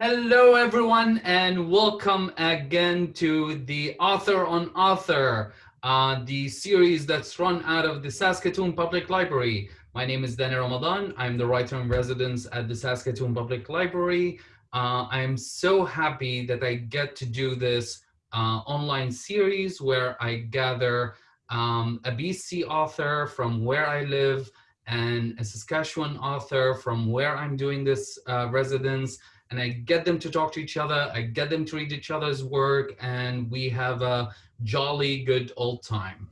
Hello, everyone, and welcome again to the Author on Author, uh, the series that's run out of the Saskatoon Public Library. My name is Danny Ramadan. I'm the writer in residence at the Saskatoon Public Library. Uh, I'm so happy that I get to do this uh, online series where I gather um, a BC author from where I live and a Saskatchewan author from where I'm doing this uh, residence and I get them to talk to each other. I get them to read each other's work and we have a jolly good old time.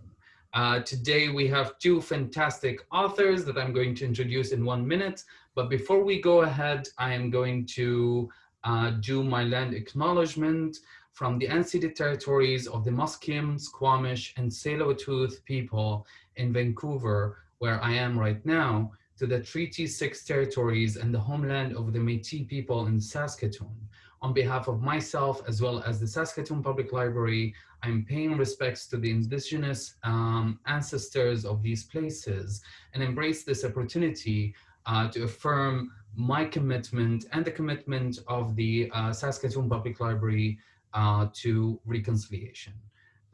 Uh, today we have two fantastic authors that I'm going to introduce in one minute. But before we go ahead, I am going to uh, do my land acknowledgement from the unceded territories of the Musqueam, Squamish, and Tsleil-Waututh people in Vancouver, where I am right now, to the Treaty 6 territories and the homeland of the Métis people in Saskatoon. On behalf of myself, as well as the Saskatoon Public Library, I'm paying respects to the indigenous um, ancestors of these places and embrace this opportunity uh, to affirm my commitment and the commitment of the uh, Saskatoon Public Library uh, to reconciliation.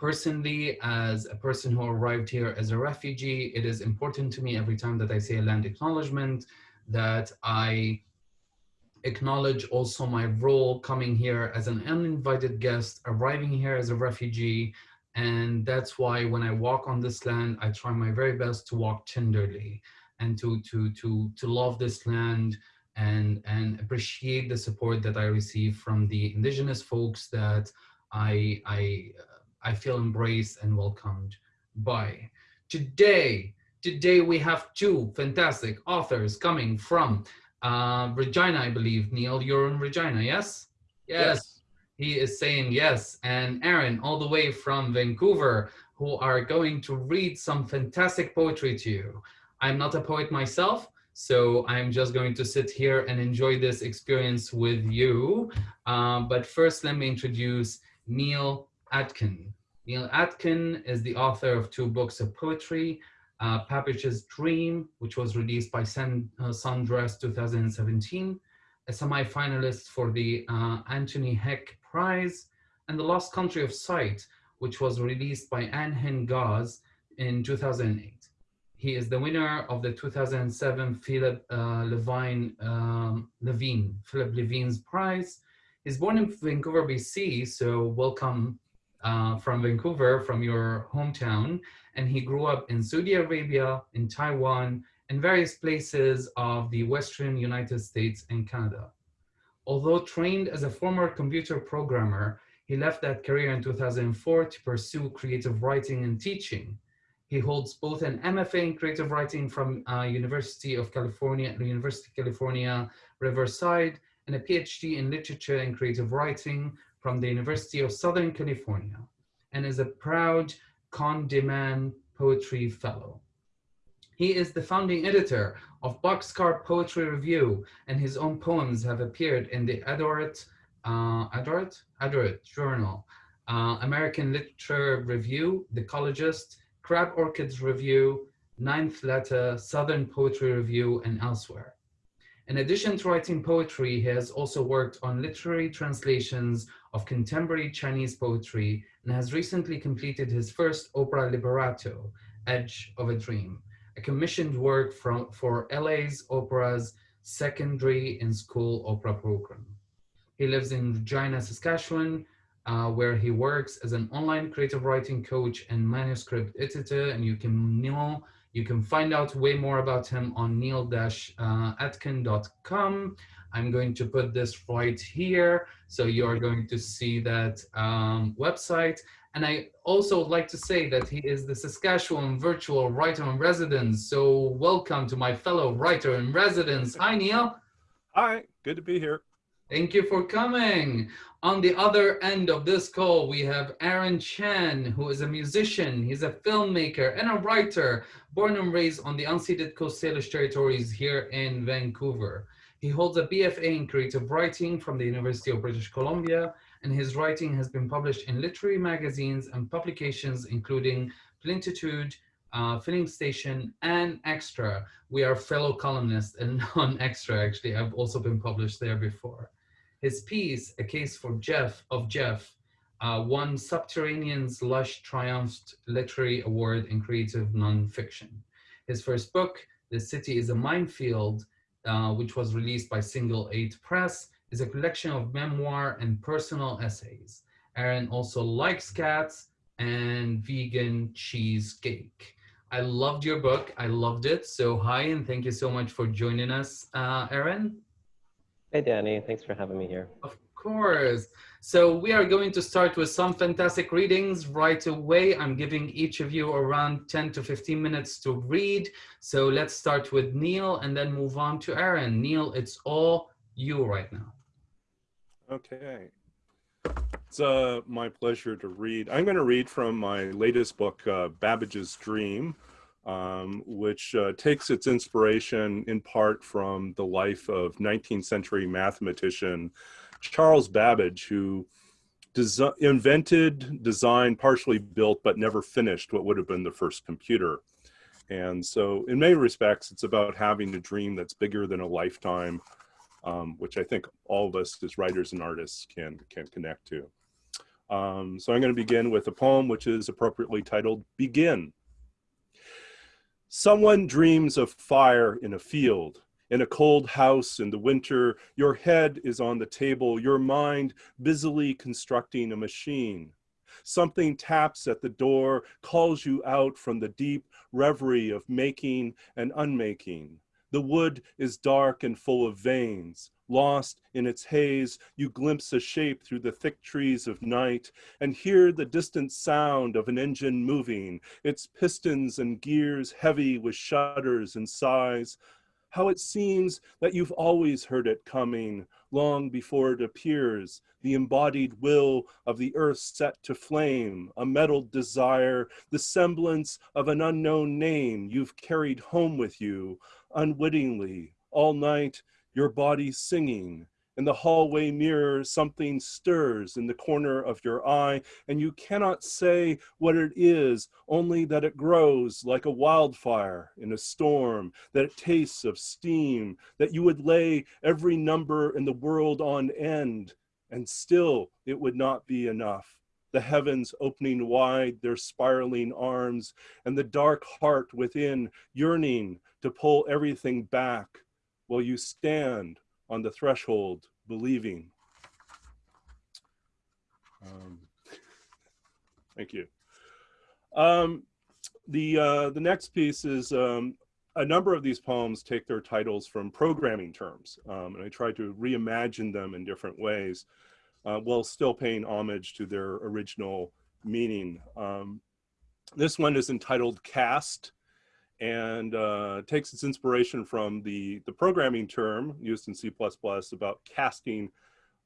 Personally, as a person who arrived here as a refugee, it is important to me every time that I say a land acknowledgement that I acknowledge also my role coming here as an uninvited guest, arriving here as a refugee. And that's why when I walk on this land, I try my very best to walk tenderly and to, to, to, to love this land and, and appreciate the support that I receive from the indigenous folks that I, I I feel embraced and welcomed by. Today, today we have two fantastic authors coming from uh, Regina, I believe. Neil, you're in Regina, yes? yes? Yes. He is saying yes. And Aaron, all the way from Vancouver, who are going to read some fantastic poetry to you. I'm not a poet myself, so I'm just going to sit here and enjoy this experience with you. Um, but first, let me introduce Neil Aitken. Neil Aitken is the author of two books of poetry, uh, Babbage's Dream, which was released by San, uh, Sundress 2017, a semi-finalist for the uh, Anthony Hecht Prize, and The Lost Country of Sight, which was released by Anhinga's in 2008. He is the winner of the 2007 Philip uh, Levine, um, Levine, Philip Levine's Prize. He's born in Vancouver, BC, so welcome uh, from Vancouver, from your hometown, and he grew up in Saudi Arabia, in Taiwan, and various places of the Western United States and Canada. Although trained as a former computer programmer, he left that career in 2004 to pursue creative writing and teaching. He holds both an MFA in creative writing from uh, University of California, University of California, Riverside, and a PhD in literature and creative writing from the University of Southern California and is a proud Kundiman Poetry Fellow. He is the founding editor of Boxcar Poetry Review and his own poems have appeared in the Adroit, uh, Adroit? Journal, uh, American Literature Review, The Ecologist, Crab Orchard Review, Ninth Letter, Southern Poetry Review, and elsewhere. In addition to writing poetry, he has also worked on literary translations of contemporary Chinese poetry and has recently completed his first opera libretto, Edge of a Dream, a commissioned work from, for LA's Opera's secondary and school opera program. He lives in Regina, Saskatchewan, uh, where he works as an online creative writing coach and manuscript editor, and you can know you can find out way more about him on neil-aitken.com. I'm going to put this right here. So you're going to see that um, website. And I also would like to say that he is the Saskatchewan Virtual Writer in Residence. So welcome to my fellow writer in residence. Hi, Neil. Hi, good to be here. Thank you for coming. On the other end of this call, we have Aaron Chan, who is a musician. He's a filmmaker and a writer, born and raised on the unceded Coast Salish territories here in Vancouver. He holds a BFA in creative writing from the University of British Columbia, and his writing has been published in literary magazines and publications, including Plenitude, uh, Filling Station, and Xtra. We are fellow columnists and on Xtra, actually. I've also been published there before. His piece, A Case for Jeff of Jeff, uh, won subTerrain's Lush Triumphant Literary Award in Creative Nonfiction. His first book, The City is a Minefield, uh, which was released by Single Eight Press, is a collection of memoir and personal essays. Aaron also likes cats and vegan cheesecake. I loved your book. I loved it. So hi, and thank you so much for joining us, uh, Aaron. Hey, Danny. Thanks for having me here. Of course. So we are going to start with some fantastic readings right away. I'm giving each of you around 10 to 15 minutes to read. So let's start with Neil and then move on to Aaron. Neil, it's all you right now. Okay. It's uh, my pleasure to read. I'm going to read from my latest book, uh, Babbage's Dream, um, which uh, takes its inspiration in part from the life of 19th century mathematician Charles Babbage, who invented, designed, partially built, but never finished what would have been the first computer. And so in many respects, it's about having a dream that's bigger than a lifetime, um, which I think all of us as writers and artists can, can connect to. Um, so I'm going to begin with a poem which is appropriately titled Begin. Someone dreams of fire in a field, in a cold house in the winter. Your head is on the table, your mind busily constructing a machine. Something taps at the door, calls you out from the deep reverie of making and unmaking. The wood is dark and full of veins. Lost in its haze, you glimpse a shape through the thick trees of night and hear the distant sound of an engine moving, its pistons and gears heavy with shudders and sighs. How it seems that you've always heard it coming, long before it appears, the embodied will of the earth set to flame, a metal desire, the semblance of an unknown name you've carried home with you, unwittingly, all night, your body singing. In the hallway mirror, something stirs in the corner of your eye, and you cannot say what it is, only that it grows like a wildfire in a storm, that it tastes of steam, that you would lay every number in the world on end, and still it would not be enough. The heavens opening wide their spiraling arms, and the dark heart within yearning to pull everything back while you stand on the threshold believing. Um, thank you. Um, the, uh, the next piece is um, a number of these poems take their titles from programming terms, um, and I try to reimagine them in different ways uh, while still paying homage to their original meaning. Um, this one is entitled Cast, and uh, takes its inspiration from the, the programming term used in C++ about casting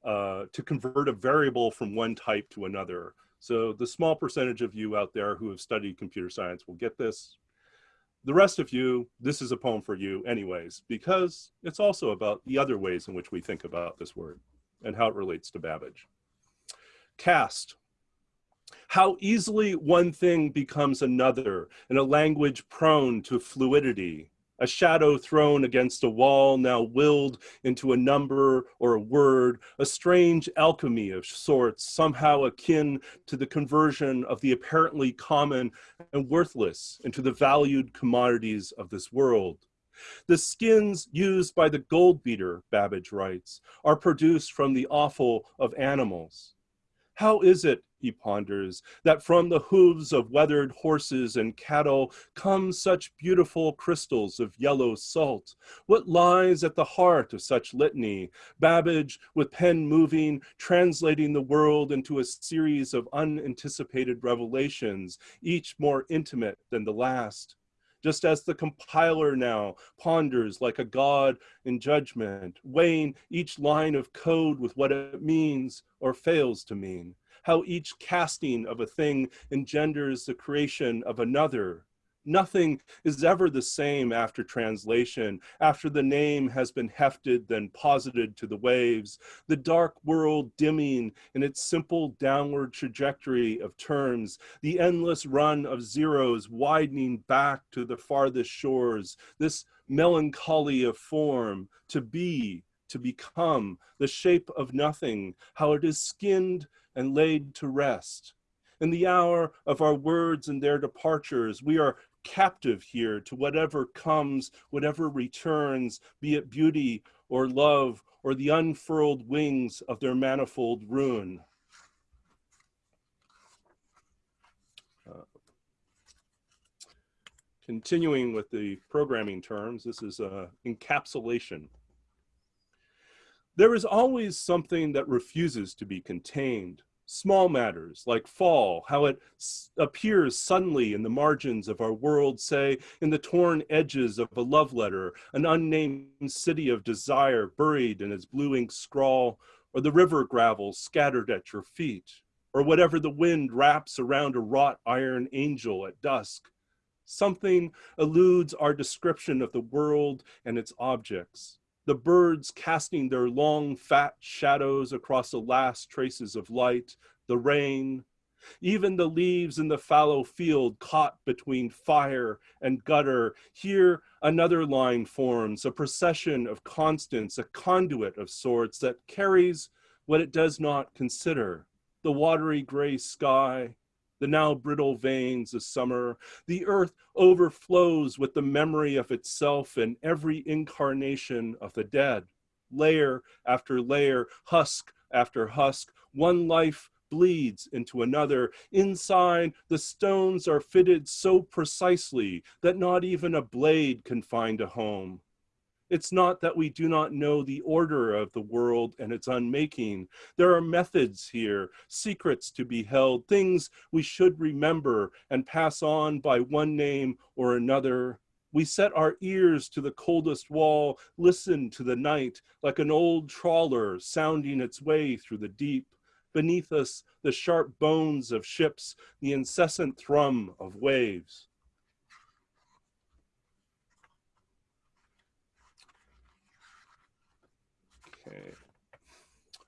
uh, to convert a variable from one type to another. So the small percentage of you out there who have studied computer science will get this. The rest of you, this is a poem for you anyways, because it's also about the other ways in which we think about this word and how it relates to Babbage. Cast, how easily one thing becomes another in a language prone to fluidity, a shadow thrown against a wall now willed into a number or a word, a strange alchemy of sorts, somehow akin to the conversion of the apparently common and worthless into the valued commodities of this world. The skins used by the gold beater, Babbage writes, are produced from the offal of animals. How is it, he ponders, that from the hooves of weathered horses and cattle come such beautiful crystals of yellow salt? What lies at the heart of such litany? Babbage, with pen moving, translating the world into a series of unanticipated revelations, each more intimate than the last just as the compiler now ponders like a god in judgment, weighing each line of code with what it means or fails to mean how each casting of a thing engenders the creation of another. Nothing is ever the same after translation, after the name has been hefted, then posited to the waves, the dark world dimming in its simple downward trajectory of terms, the endless run of zeros widening back to the farthest shores, this melancholy of form, to be, to become, the shape of nothing, how it is skinned and laid to rest. In the hour of our words and their departures, we are captive here to whatever comes, whatever returns, be it beauty or love or the unfurled wings of their manifold ruin. Uh, continuing with the programming terms, this is uh, encapsulation. There is always something that refuses to be contained. Small matters like fall, how it appears suddenly in the margins of our world, say in the torn edges of a love letter, an unnamed city of desire buried in its blue ink scrawl, or the river gravel scattered at your feet, or whatever the wind wraps around a wrought iron angel at dusk. Something eludes our description of the world and its objects the birds casting their long fat shadows across the last traces of light, the rain, even the leaves in the fallow field caught between fire and gutter. Here another line forms, a procession of constants, a conduit of sorts that carries what it does not consider. The watery gray sky, the now brittle veins of summer. The earth overflows with the memory of itself and every incarnation of the dead. Layer after layer, husk after husk, one life bleeds into another. Inside, the stones are fitted so precisely that not even a blade can find a home. It's not that we do not know the order of the world and its unmaking. There are methods here, secrets to be held, things we should remember and pass on by one name or another. We set our ears to the coldest wall, listen to the night like an old trawler sounding its way through the deep. Beneath us, the sharp bones of ships, the incessant thrum of waves.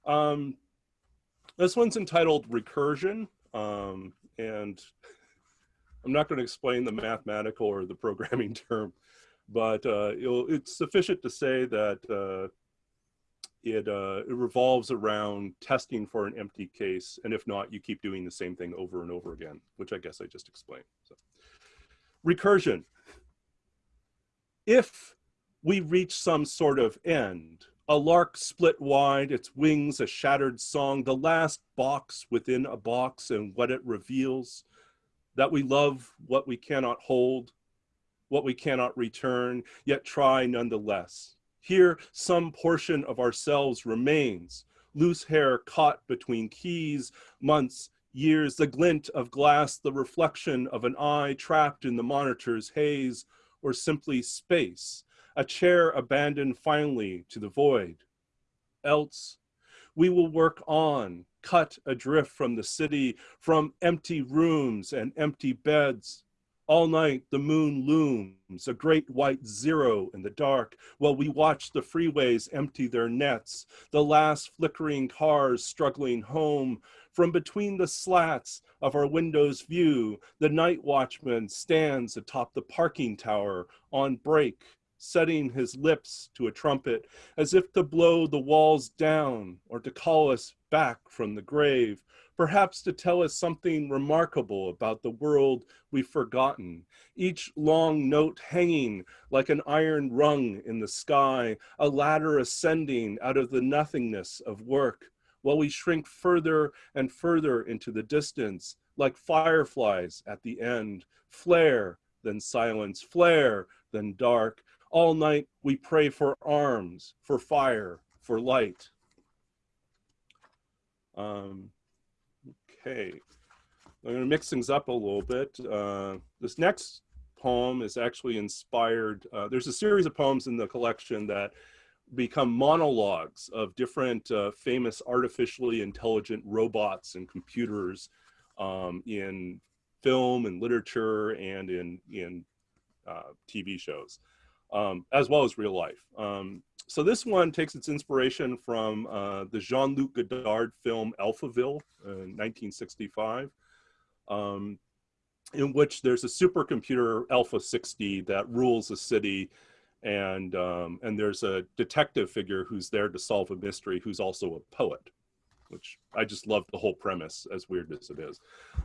Um, this one's entitled Recursion, um, and I'm not going to explain the mathematical or the programming term, but uh, it's sufficient to say that uh, it, uh, it revolves around testing for an empty case, and if not, you keep doing the same thing over and over again, which I guess I just explained. So. Recursion. If we reach some sort of end, a lark split wide, its wings a shattered song, the last box within a box and what it reveals, that we love what we cannot hold, what we cannot return, yet try nonetheless. Here, some portion of ourselves remains, loose hair caught between keys, months, years, the glint of glass, the reflection of an eye trapped in the monitor's haze, or simply space, a chair abandoned finally to the void. Else, we will work on, cut adrift from the city, from empty rooms and empty beds. All night the moon looms, a great white zero in the dark, while we watch the freeways empty their nets, the last flickering cars struggling home. From between the slats of our window's view, the night watchman stands atop the parking tower on break, setting his lips to a trumpet, as if to blow the walls down or to call us back from the grave, perhaps to tell us something remarkable about the world we've forgotten, each long note hanging like an iron rung in the sky, a ladder ascending out of the nothingness of work, while we shrink further and further into the distance, like fireflies at the end, flare, then silence, flare, then dark, all night we pray for arms, for fire, for light. Um, okay, I'm going to mix things up a little bit. Uh, this next poem is actually inspired. Uh, there's a series of poems in the collection that become monologues of different uh, famous artificially intelligent robots and computers um, in film and literature and in, in uh, TV shows um, as well as real life. Um, so this one takes its inspiration from uh, the Jean-Luc Godard film Alphaville in 1965, um, in which there's a supercomputer Alpha 60 that rules a city and um, and there's a detective figure who's there to solve a mystery who's also a poet which i just love the whole premise as weird as it is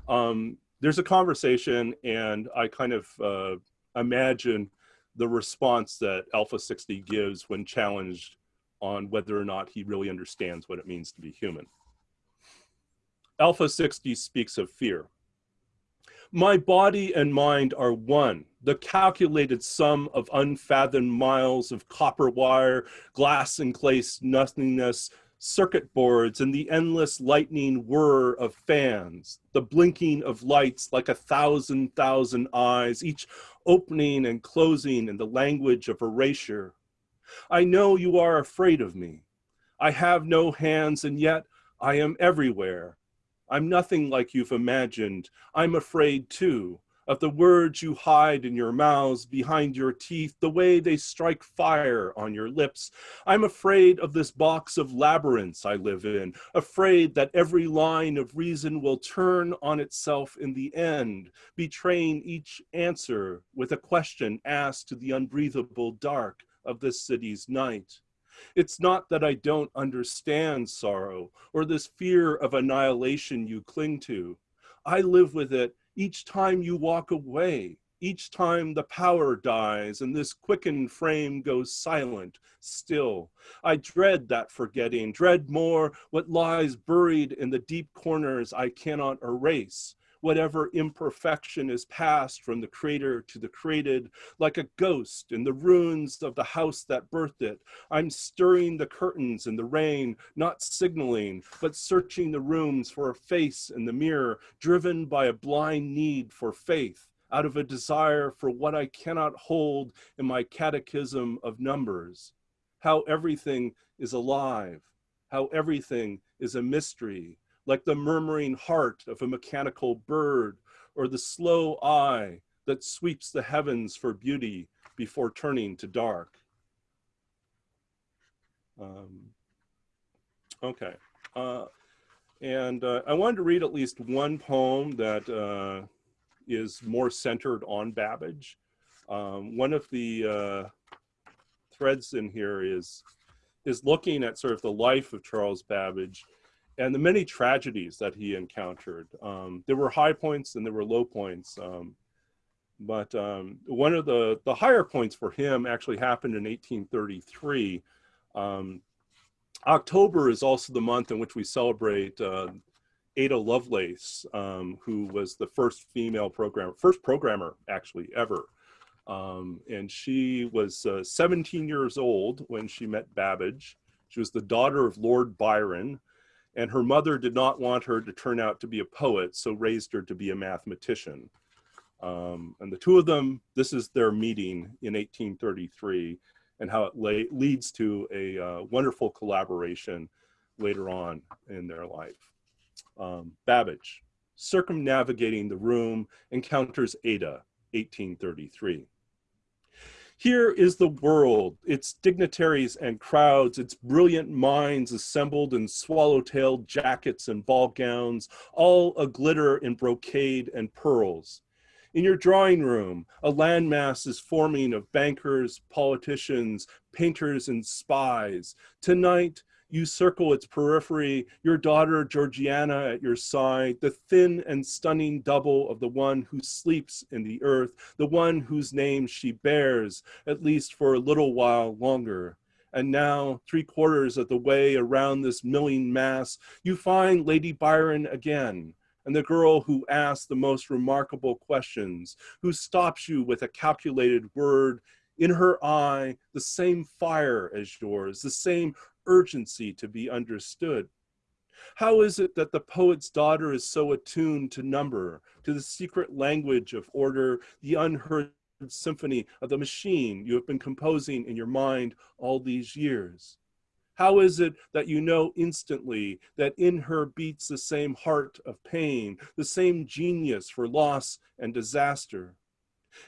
um, there's a conversation and i kind of uh, imagine the response that alpha 60 gives when challenged on whether or not he really understands what it means to be human. Alpha 60 speaks of fear. My body and mind are one, the calculated sum of unfathomed miles of copper wire, glass encased nothingness, circuit boards, and the endless lightning whir of fans, the blinking of lights like a thousand thousand eyes, each opening and closing in the language of erasure. I know you are afraid of me. I have no hands, and yet I am everywhere I'm nothing like you've imagined. I'm afraid too of the words you hide in your mouths, behind your teeth, the way they strike fire on your lips. I'm afraid of this box of labyrinths I live in, afraid that every line of reason will turn on itself in the end, betraying each answer with a question asked to the unbreathable dark of this city's night. It's not that I don't understand sorrow or this fear of annihilation you cling to. I live with it each time you walk away, each time the power dies and this quickened frame goes silent, still. I dread that forgetting, dread more what lies buried in the deep corners I cannot erase whatever imperfection is passed from the creator to the created, like a ghost in the ruins of the house that birthed it. I'm stirring the curtains in the rain, not signaling, but searching the rooms for a face in the mirror, driven by a blind need for faith out of a desire for what I cannot hold in my catechism of numbers. How everything is alive, how everything is a mystery, like the murmuring heart of a mechanical bird or the slow eye that sweeps the heavens for beauty before turning to dark. Um, okay. Uh, and uh, I wanted to read at least one poem that uh, is more centered on Babbage. Um, one of the uh, threads in here is is looking at sort of the life of Charles Babbage and the many tragedies that he encountered. Um, there were high points and there were low points. Um, but um, one of the, the higher points for him actually happened in 1833. Um, October is also the month in which we celebrate uh, Ada Lovelace, um, who was the first female programmer, first programmer actually ever. Um, and she was uh, 17 years old when she met Babbage. She was the daughter of Lord Byron, and her mother did not want her to turn out to be a poet, so raised her to be a mathematician. Um, and the two of them, this is their meeting in 1833 and how it leads to a uh, wonderful collaboration later on in their life. Um, Babbage, circumnavigating the room, encounters Ada, 1833. Here is the world, its dignitaries and crowds, its brilliant minds assembled in swallow-tailed jackets and ball gowns, all a glitter in brocade and pearls. In your drawing room, a landmass is forming of bankers, politicians, painters, and spies. Tonight, you circle its periphery, your daughter Georgiana at your side, the thin and stunning double of the one who sleeps in the earth, the one whose name she bears, at least for a little while longer. And now, three quarters of the way around this milling mass, you find Lady Byron again, and the girl who asks the most remarkable questions, who stops you with a calculated word, in her eye, the same fire as yours, the same urgency to be understood. How is it that the poet's daughter is so attuned to number, to the secret language of order, the unheard symphony of the machine you have been composing in your mind all these years? How is it that you know instantly that in her beats the same heart of pain, the same genius for loss and disaster?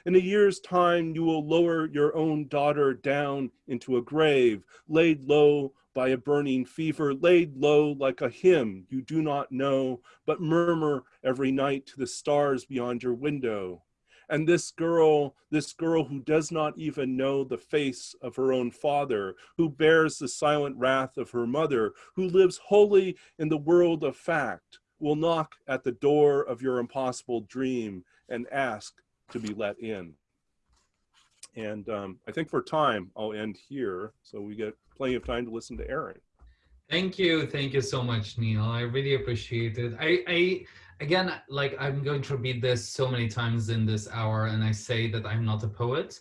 In a year's time, you will lower your own daughter down into a grave, laid low by a burning fever, laid low like a hymn you do not know, but murmur every night to the stars beyond your window. And this girl, this girl who does not even know the face of her own father, who bears the silent wrath of her mother, who lives wholly in the world of fact, will knock at the door of your impossible dream and ask to be let in. And um, I think for time, I'll end here so we get plenty of time to listen to Aaron. Thank you. Thank you so much, Neil. I really appreciate it. I, I again, like I'm going to repeat this so many times in this hour, and I say that I'm not a poet.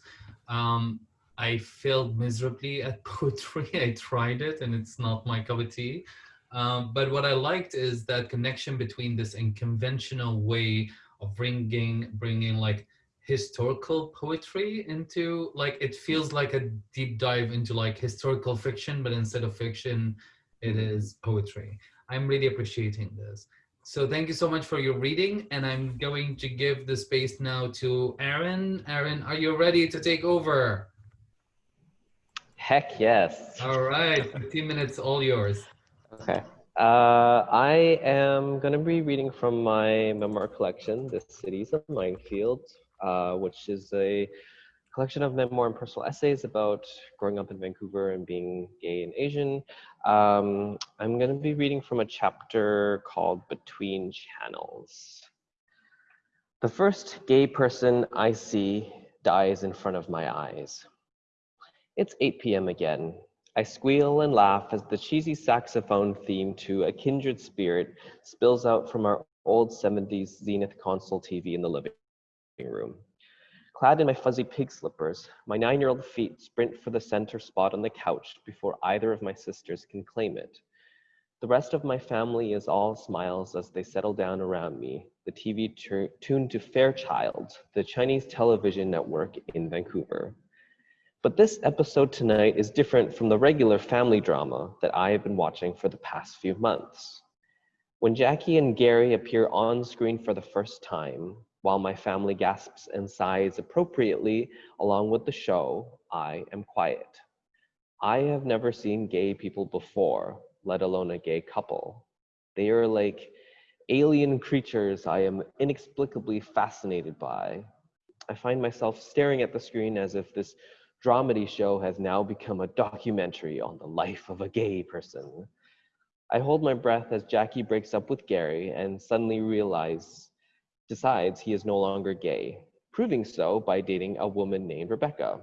Um, I failed miserably at poetry. I tried it, and it's not my cup of tea. Um, but what I liked is that connection between this unconventional way of bringing, bringing like historical poetry into like it feels like a deep dive into like historical fiction, but instead of fiction, it is poetry. I'm really appreciating this. So thank you so much for your reading. And I'm going to give the space now to Aaron. Aaron, are you ready to take over? Heck yes. All right, 15 minutes, all yours. Okay. Uh, I am going to be reading from my memoir collection, The City's a Minefield, uh, which is a collection of memoir and personal essays about growing up in Vancouver and being gay and Asian. Um, I'm going to be reading from a chapter called Between Channels. The first gay person I see dies in front of my eyes. It's 8 p.m. again. I squeal and laugh as the cheesy saxophone theme to A Kindred Spirit spills out from our old 70s Zenith console TV in the living room. Clad in my fuzzy pig slippers, my nine-year-old feet sprint for the center spot on the couch before either of my sisters can claim it. The rest of my family is all smiles as they settle down around me, the TV tuned to Fairchild, the Chinese television network in Vancouver. But this episode tonight is different from the regular family drama that I have been watching for the past few months. When Jackie and Gary appear on screen for the first time, while my family gasps and sighs appropriately along with the show, I am quiet. I have never seen gay people before, let alone a gay couple. They are like alien creatures I am inexplicably fascinated by. I find myself staring at the screen as if this dramedy show has now become a documentary on the life of a gay person. I hold my breath as Jackie breaks up with Gary and suddenly realize decides he is no longer gay, proving so by dating a woman named Rebecca.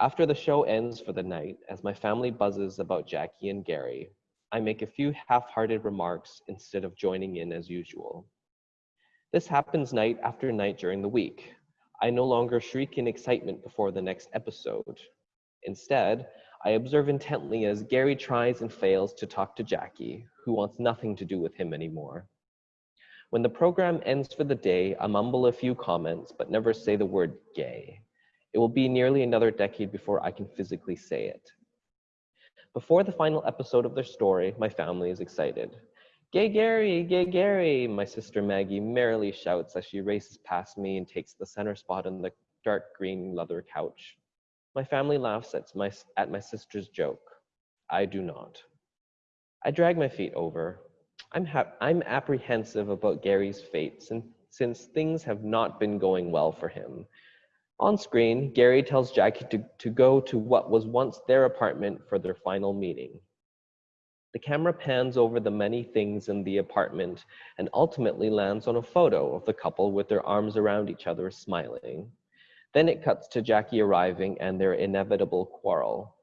After the show ends for the night, as my family buzzes about Jackie and Gary, I make a few half-hearted remarks instead of joining in as usual. This happens night after night during the week. I no longer shriek in excitement before the next episode. Instead, I observe intently as Gary tries and fails to talk to Jackie, who wants nothing to do with him anymore. When the program ends for the day, I mumble a few comments, but never say the word gay. It will be nearly another decade before I can physically say it. Before the final episode of their story, my family is excited. Gay Gary, gay Gary, my sister Maggie merrily shouts as she races past me and takes the center spot on the dark green leather couch. My family laughs at my, at my sister's joke. I do not. I drag my feet over, I'm, I'm apprehensive about Gary's fate since, since things have not been going well for him. On screen, Gary tells Jackie to, to go to what was once their apartment for their final meeting. The camera pans over the many things in the apartment and ultimately lands on a photo of the couple with their arms around each other smiling. Then it cuts to Jackie arriving and their inevitable quarrel.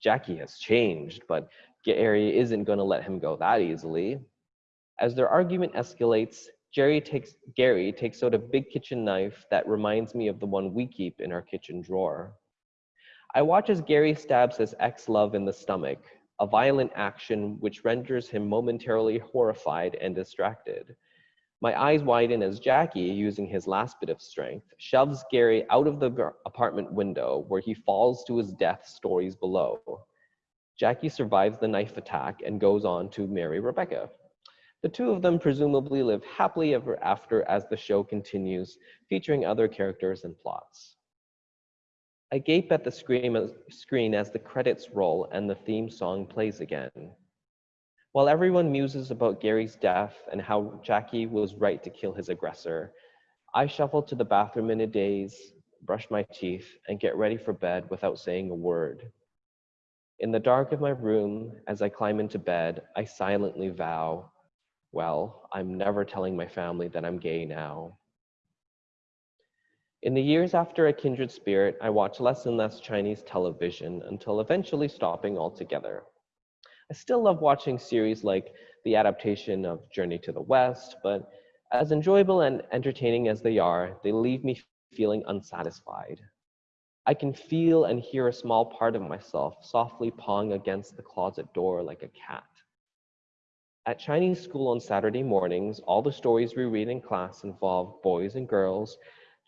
Jackie has changed, but Gary isn't going to let him go that easily. As their argument escalates, Jerry takes, Gary takes out a big kitchen knife that reminds me of the one we keep in our kitchen drawer. I watch as Gary stabs his ex-love in the stomach, a violent action which renders him momentarily horrified and distracted. My eyes widen as Jackie, using his last bit of strength, shoves Gary out of the apartment window where he falls to his death stories below. Jackie survives the knife attack and goes on to marry Rebecca. The two of them presumably live happily ever after as the show continues, featuring other characters and plots. I gape at the screen as the credits roll and the theme song plays again. While everyone muses about Gary's death and how Jackie was right to kill his aggressor, I shuffle to the bathroom in a daze, brush my teeth, and get ready for bed without saying a word. In the dark of my room, as I climb into bed, I silently vow, well, I'm never telling my family that I'm gay now. In the years after A Kindred Spirit, I watched less and less Chinese television until eventually stopping altogether. I still love watching series like the adaptation of Journey to the West, but as enjoyable and entertaining as they are, they leave me feeling unsatisfied. I can feel and hear a small part of myself softly pawing against the closet door like a cat. At Chinese school on Saturday mornings, all the stories we read in class involve boys and girls,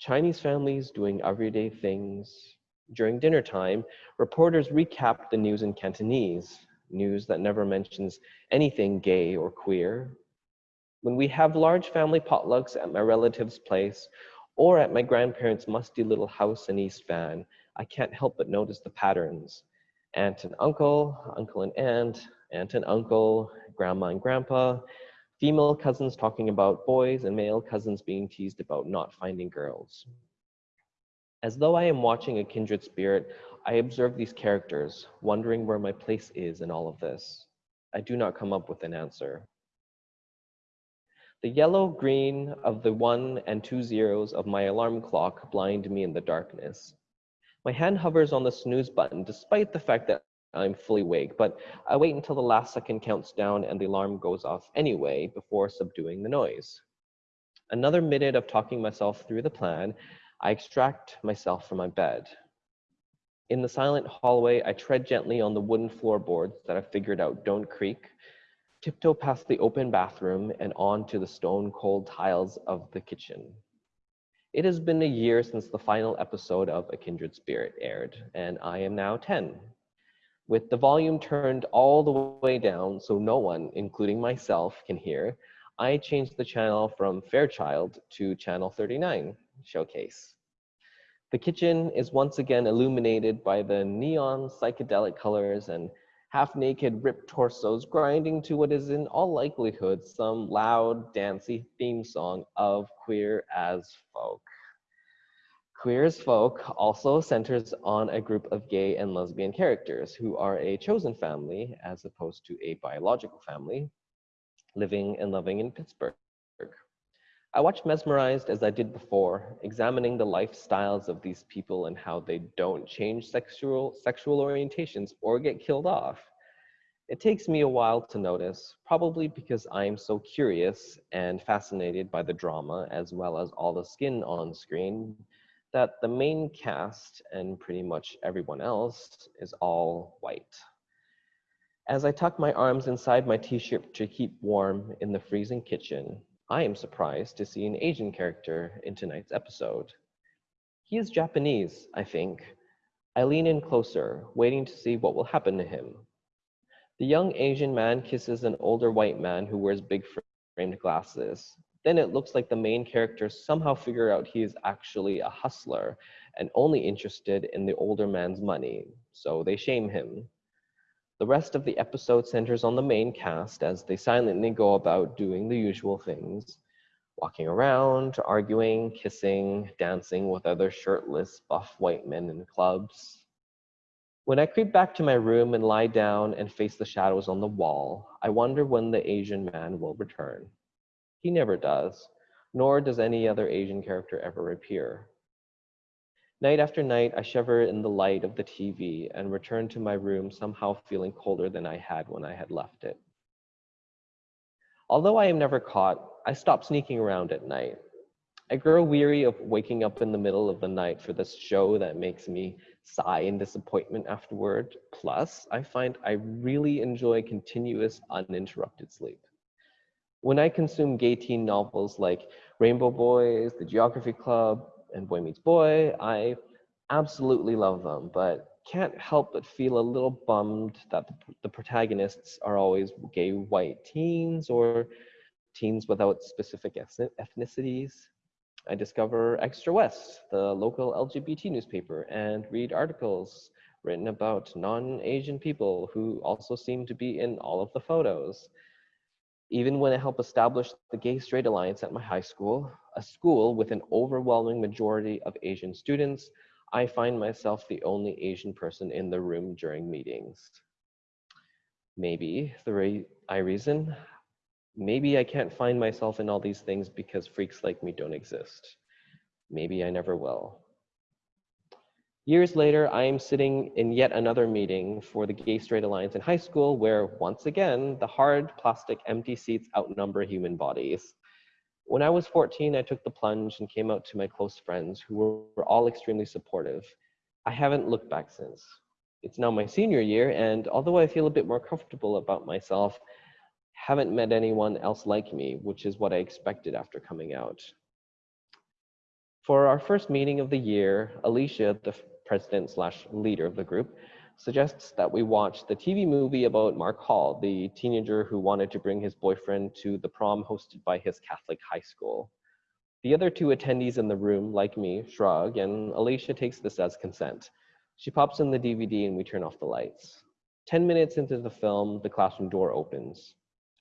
Chinese families doing everyday things. During dinner time, reporters recap the news in Cantonese, news that never mentions anything gay or queer. When we have large family potlucks at my relative's place or at my grandparents' musty little house in East Van, I can't help but notice the patterns. Aunt and uncle, uncle and aunt, aunt and uncle, grandma and grandpa, female cousins talking about boys and male cousins being teased about not finding girls. As though I am watching a kindred spirit, I observe these characters, wondering where my place is in all of this. I do not come up with an answer. The yellow green of the one and two zeros of my alarm clock blind me in the darkness. My hand hovers on the snooze button despite the fact that I'm fully awake, but I wait until the last second counts down and the alarm goes off anyway before subduing the noise. Another minute of talking myself through the plan, I extract myself from my bed. In the silent hallway, I tread gently on the wooden floorboards that I've figured out don't creak, tiptoe past the open bathroom and on to the stone cold tiles of the kitchen. It has been a year since the final episode of A Kindred Spirit aired, and I am now 10, with the volume turned all the way down so no one, including myself, can hear, I changed the channel from Fairchild to channel 39, Showcase. The kitchen is once again illuminated by the neon psychedelic colors and half-naked ripped torsos grinding to what is in all likelihood some loud, dancey theme song of Queer as Folk. Queer as Folk also centers on a group of gay and lesbian characters who are a chosen family as opposed to a biological family living and loving in Pittsburgh. I watched mesmerized as I did before, examining the lifestyles of these people and how they don't change sexual, sexual orientations or get killed off. It takes me a while to notice, probably because I am so curious and fascinated by the drama as well as all the skin on screen that the main cast and pretty much everyone else is all white. As I tuck my arms inside my t-shirt to keep warm in the freezing kitchen, I am surprised to see an Asian character in tonight's episode. He is Japanese, I think. I lean in closer, waiting to see what will happen to him. The young Asian man kisses an older white man who wears big framed glasses, then it looks like the main character somehow figure out he is actually a hustler and only interested in the older man's money, so they shame him. The rest of the episode centers on the main cast as they silently go about doing the usual things, walking around, arguing, kissing, dancing with other shirtless, buff white men in clubs. When I creep back to my room and lie down and face the shadows on the wall, I wonder when the Asian man will return. He never does, nor does any other Asian character ever appear. Night after night, I shiver in the light of the TV and return to my room somehow feeling colder than I had when I had left it. Although I am never caught, I stop sneaking around at night. I grow weary of waking up in the middle of the night for this show that makes me sigh in disappointment afterward. Plus, I find I really enjoy continuous uninterrupted sleep. When I consume gay teen novels like Rainbow Boys, The Geography Club, and Boy Meets Boy, I absolutely love them, but can't help but feel a little bummed that the protagonists are always gay white teens or teens without specific ethnicities. I discover Xtra West, the local LGBT newspaper, and read articles written about non-Asian people who also seem to be in all of the photos. Even when I help establish the Gay Straight Alliance at my high school, a school with an overwhelming majority of Asian students, I find myself the only Asian person in the room during meetings. Maybe the re I reason, maybe I can't find myself in all these things because freaks like me don't exist. Maybe I never will. Years later, I am sitting in yet another meeting for the Gay Straight Alliance in high school where, once again, the hard plastic empty seats outnumber human bodies. When I was 14, I took the plunge and came out to my close friends who were all extremely supportive. I haven't looked back since. It's now my senior year, and although I feel a bit more comfortable about myself, haven't met anyone else like me, which is what I expected after coming out. For our first meeting of the year, Alicia, the president slash leader of the group, suggests that we watch the TV movie about Marc Hall, the teenager who wanted to bring his boyfriend to the prom hosted by his Catholic high school. The other two attendees in the room, like me, shrug, and Alicia takes this as consent. She pops in the DVD and we turn off the lights. 10 minutes into the film, the classroom door opens.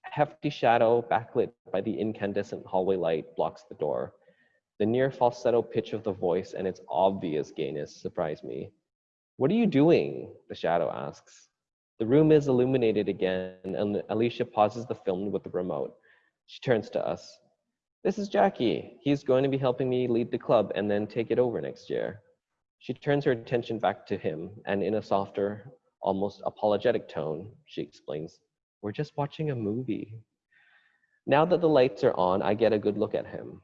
A hefty shadow, backlit by the incandescent hallway light, blocks the door. The near falsetto pitch of the voice and its obvious gayness surprise me. What are you doing? The shadow asks. The room is illuminated again, and Alicia pauses the film with the remote. She turns to us. This is Jackie. He's going to be helping me lead the club and then take it over next year. She turns her attention back to him, and in a softer, almost apologetic tone, she explains, We're just watching a movie. Now that the lights are on, I get a good look at him.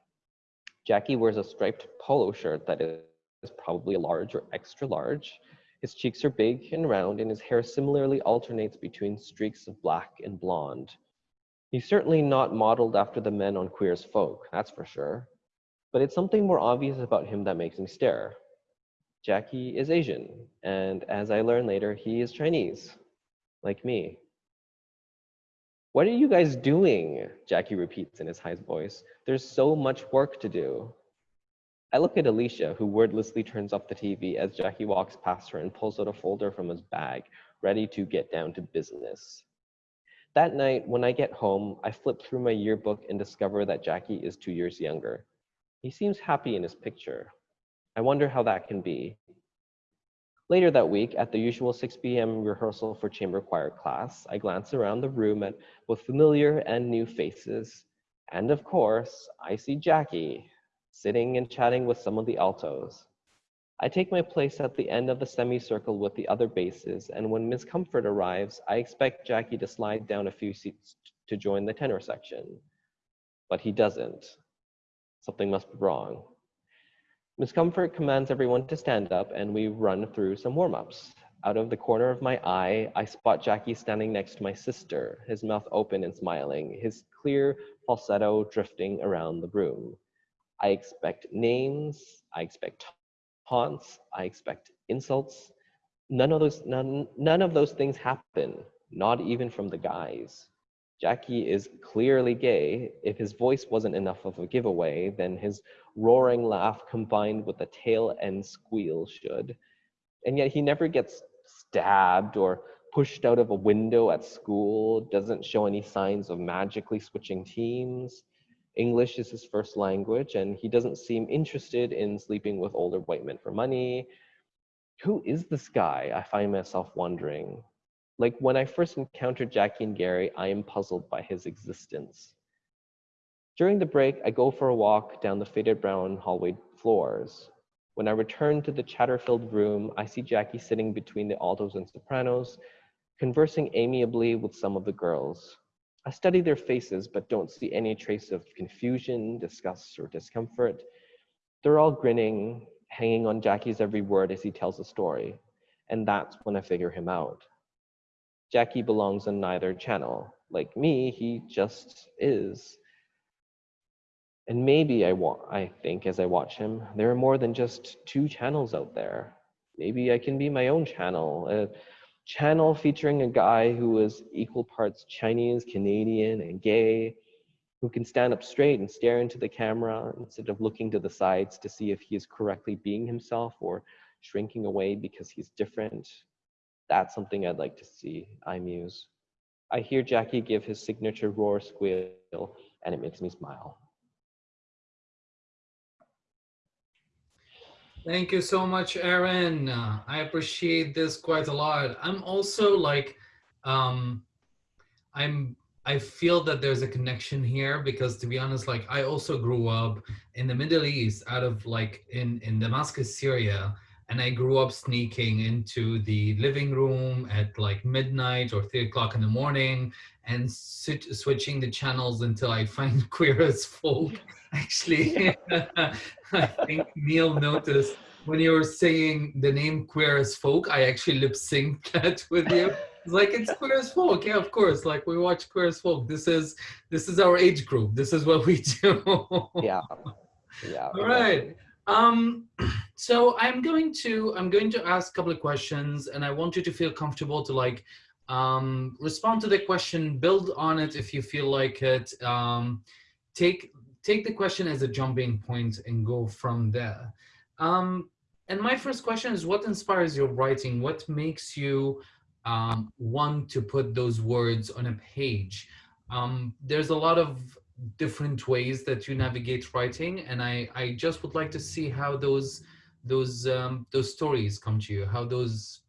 Jackie wears a striped polo shirt that is probably a large or extra large. His cheeks are big and round, and his hair similarly alternates between streaks of black and blonde. He's certainly not modeled after the men on Queer as Folk, that's for sure. But it's something more obvious about him that makes me stare. Jackie is Asian, and as I learn later, he is Chinese, like me. What are you guys doing? Jackie repeats in his high voice. There's so much work to do. I look at Alicia, who wordlessly turns off the TV as Jackie walks past her and pulls out a folder from his bag, ready to get down to business. That night, when I get home, I flip through my yearbook and discover that Jackie is two years younger. He seems happy in his picture. I wonder how that can be. Later that week, at the usual 6 p.m. rehearsal for chamber choir class, I glance around the room at both familiar and new faces. And of course, I see Jackie sitting and chatting with some of the altos. I take my place at the end of the semicircle with the other basses, and when Miss Comfort arrives, I expect Jackie to slide down a few seats to join the tenor section. But he doesn't. Something must be wrong. Miss Comfort commands everyone to stand up and we run through some warm-ups. Out of the corner of my eye, I spot Jackie standing next to my sister, his mouth open and smiling, his clear falsetto drifting around the room. I expect names, I expect taunts, I expect insults. None of those, none, none of those things happen, not even from the guys. Jackie is clearly gay. If his voice wasn't enough of a giveaway, then his roaring laugh combined with a tail end squeal should. And yet he never gets stabbed or pushed out of a window at school, doesn't show any signs of magically switching teams. English is his first language, and he doesn't seem interested in sleeping with older white men for money. Who is this guy? I find myself wondering. Like when I first encountered Jackie and Gary, I am puzzled by his existence. During the break, I go for a walk down the faded brown hallway floors. When I return to the chatter-filled room, I see Jackie sitting between the altos and sopranos, conversing amiably with some of the girls. I study their faces, but don't see any trace of confusion, disgust, or discomfort. They're all grinning, hanging on Jackie's every word as he tells a story. And that's when I figure him out. Jackie belongs on neither channel. Like me, he just is. And maybe I want, I think as I watch him, there are more than just two channels out there. Maybe I can be my own channel, a channel featuring a guy who is equal parts Chinese, Canadian, and gay, who can stand up straight and stare into the camera instead of looking to the sides to see if he is correctly being himself or shrinking away because he's different, that's something I'd like to see I Muse. I hear Jackie give his signature roar squeal, and it makes me smile. Thank you so much, Aaron. Uh, I appreciate this quite a lot. I'm also like, um, I'm I feel that there's a connection here because to be honest, like I also grew up in the Middle East out of like in, in Damascus, Syria. And I grew up sneaking into the living room at like midnight or three o'clock in the morning and sit, switching the channels until I find Queer as Folk. Actually, I think Neil noticed when you were saying the name Queer as Folk, I actually lip synced that with you. It's like it's queer as folk. Yeah, of course. Like we watch queer as folk. This is this is our age group. This is what we do. yeah. Yeah. All right. Um, so I'm going to I'm going to ask a couple of questions, and I want you to feel comfortable to like um, respond to the question, build on it if you feel like it. Um, take take the question as a jumping point and go from there. Um, and my first question is, what inspires your writing? What makes you um, want to put those words on a page. Um, there's a lot of different ways that you navigate writing, and I, I just would like to see how those those um, those stories come to you, how those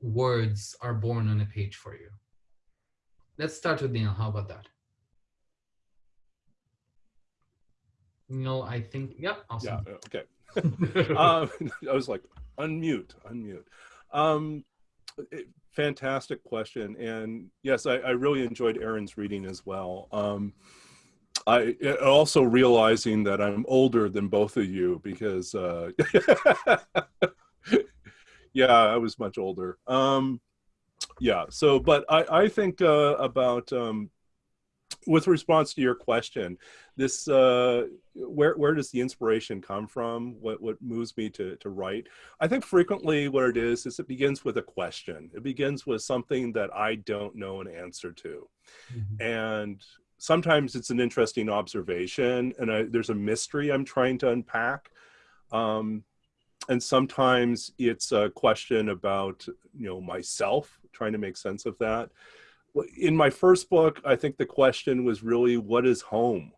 words are born on a page for you. Let's start with Neil. How about that? Neil, I think, yeah, awesome. Yeah, okay. um, I was like, unmute, unmute. Um, it, fantastic question. And yes, I, I, really enjoyed Aaron's reading as well. Um, I also realizing that I'm older than both of you because, uh, yeah, I was much older. Um, yeah, so, but I, I think uh, about um, with response to your question, this uh, where where does the inspiration come from? What what moves me to to write? I think frequently what it is is it begins with a question. It begins with something that I don't know an answer to, mm-hmm. and sometimes it's an interesting observation, and I, there's a mystery I'm trying to unpack. Um, and sometimes it's a question about you know myself trying to make sense of that in my first book, I think the question was really, what is home?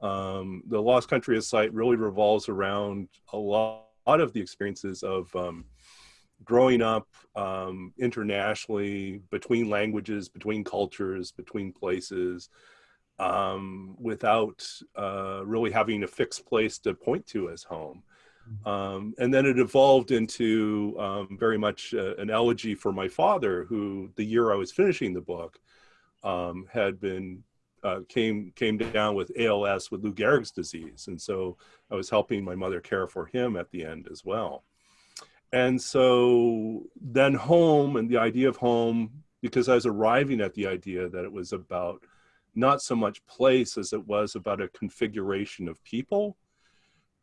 Um, the Lost Country of Sight really revolves around a lot, of the experiences of um, growing up um, internationally, between languages, between cultures, between places, um, without uh, really having a fixed place to point to as home. Um, and then it evolved into um, very much uh, an elegy for my father, who the year I was finishing the book um, had been uh, came came down with ALS with Lou Gehrig's disease, and so I was helping my mother care for him at the end as well. And so then home and the idea of home, because I was arriving at the idea that it was about not so much place as it was about a configuration of people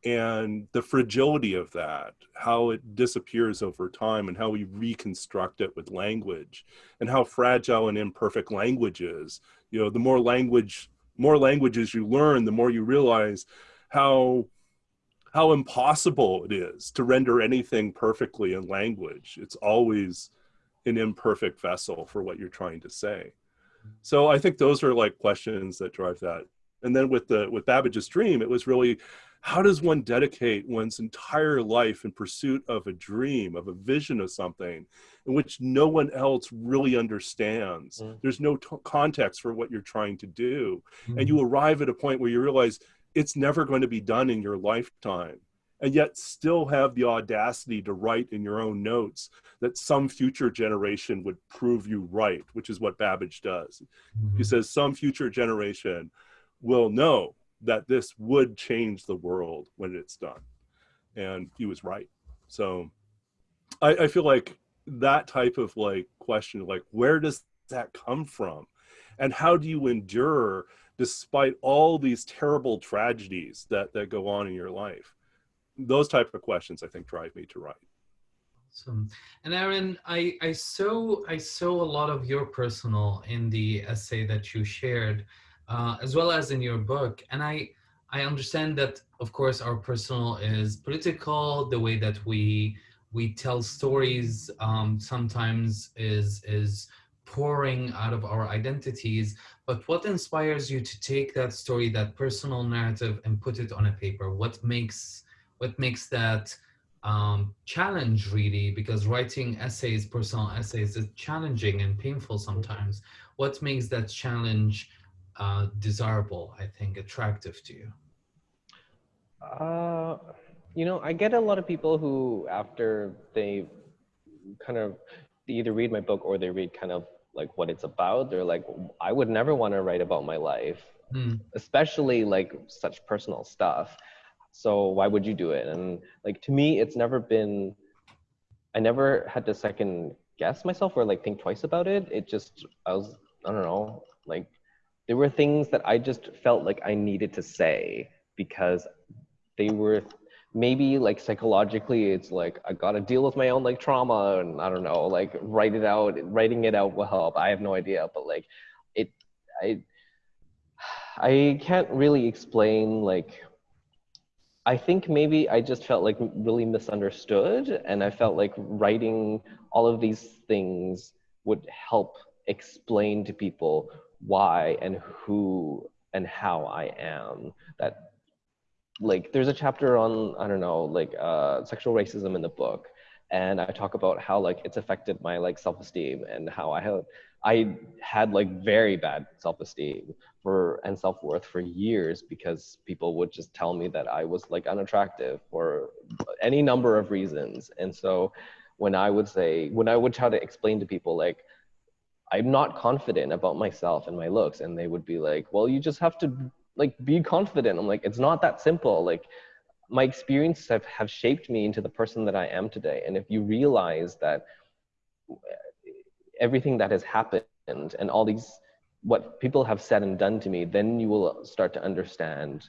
and the fragility of that, how it disappears over time and how we reconstruct it with language and how fragile and imperfect language is. You know, the more language, more languages you learn, the more you realize how how impossible it is to render anything perfectly in language. It's always an imperfect vessel for what you're trying to say. So I think those are like questions that drive that. And then with the with Babbage's dream, it was really how does one dedicate one's entire life in pursuit of a dream, of a vision of something in which no one else really understands? Mm. There's no t- context for what you're trying to do. Mm. And you arrive at a point where you realize it's never going to be done in your lifetime. And yet, still have the audacity to write in your own notes that some future generation would prove you right, which is what Babbage does. Mm-hmm. He says, Some future generation will know that this would change the world when it's done. And he was right. So I, I feel like that type of like question, like where does that come from? And how do you endure despite all these terrible tragedies that, that go on in your life? Those type of questions I think drive me to write. Awesome. And Aaron, I, I saw I saw a lot of your personal in the essay that you shared uh, as well as in your book. And I, I understand that, of course, our personal is political. The way that we we tell stories um, sometimes is is pouring out of our identities, but what inspires you to take that story, that personal narrative and put it on a paper? What makes, what makes that um, challenge really? Because writing essays, personal essays is challenging and painful sometimes. What makes that challenge uh, desirable, I think, attractive to you? Uh, you know, I get a lot of people who, after they kind of they either read my book or they read kind of like what it's about, they're like, I would never want to write about my life, Hmm. especially like such personal stuff. So why would you do it? And like to me, it's never been. I never had to second guess myself or like think twice about it. It just I was I don't know like there were things that I just felt like I needed to say because they were maybe like psychologically it's like I got to deal with my own like trauma and I don't know like write it out writing it out will help. I have no idea but like it I I can't really explain like I think maybe I just felt like really misunderstood and I felt like writing all of these things would help explain to people why and who and how I am that like there's a chapter on I don't know like uh, sexual racism in the book, and I talk about how like it's affected my like self-esteem and how I had I had like very bad self-esteem for and self-worth for years because people would just tell me that I was like unattractive for any number of reasons, and so when I would say when I would try to explain to people like I'm not confident about myself and my looks, and they would be like, well, you just have to like be confident. I'm like it's not that simple. Like my experiences have, have shaped me into the person that i am today. And if you realize that everything that has happened and all these what people have said and done to me then you will start to understand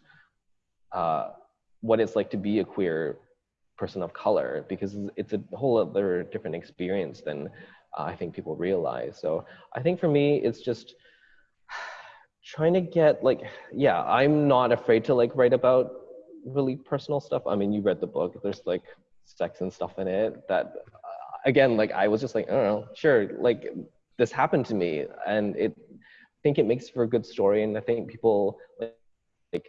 uh, what it's like to be a queer person of color because it's a whole other different experience than i think people realize. So i think for me it's just trying to get like yeah i'm not afraid to like write about really personal stuff. I mean you read the book there's like sex and stuff in it that uh, again like i was just like i don't know sure like this happened to me and it i think it makes for a good story and i think people like, like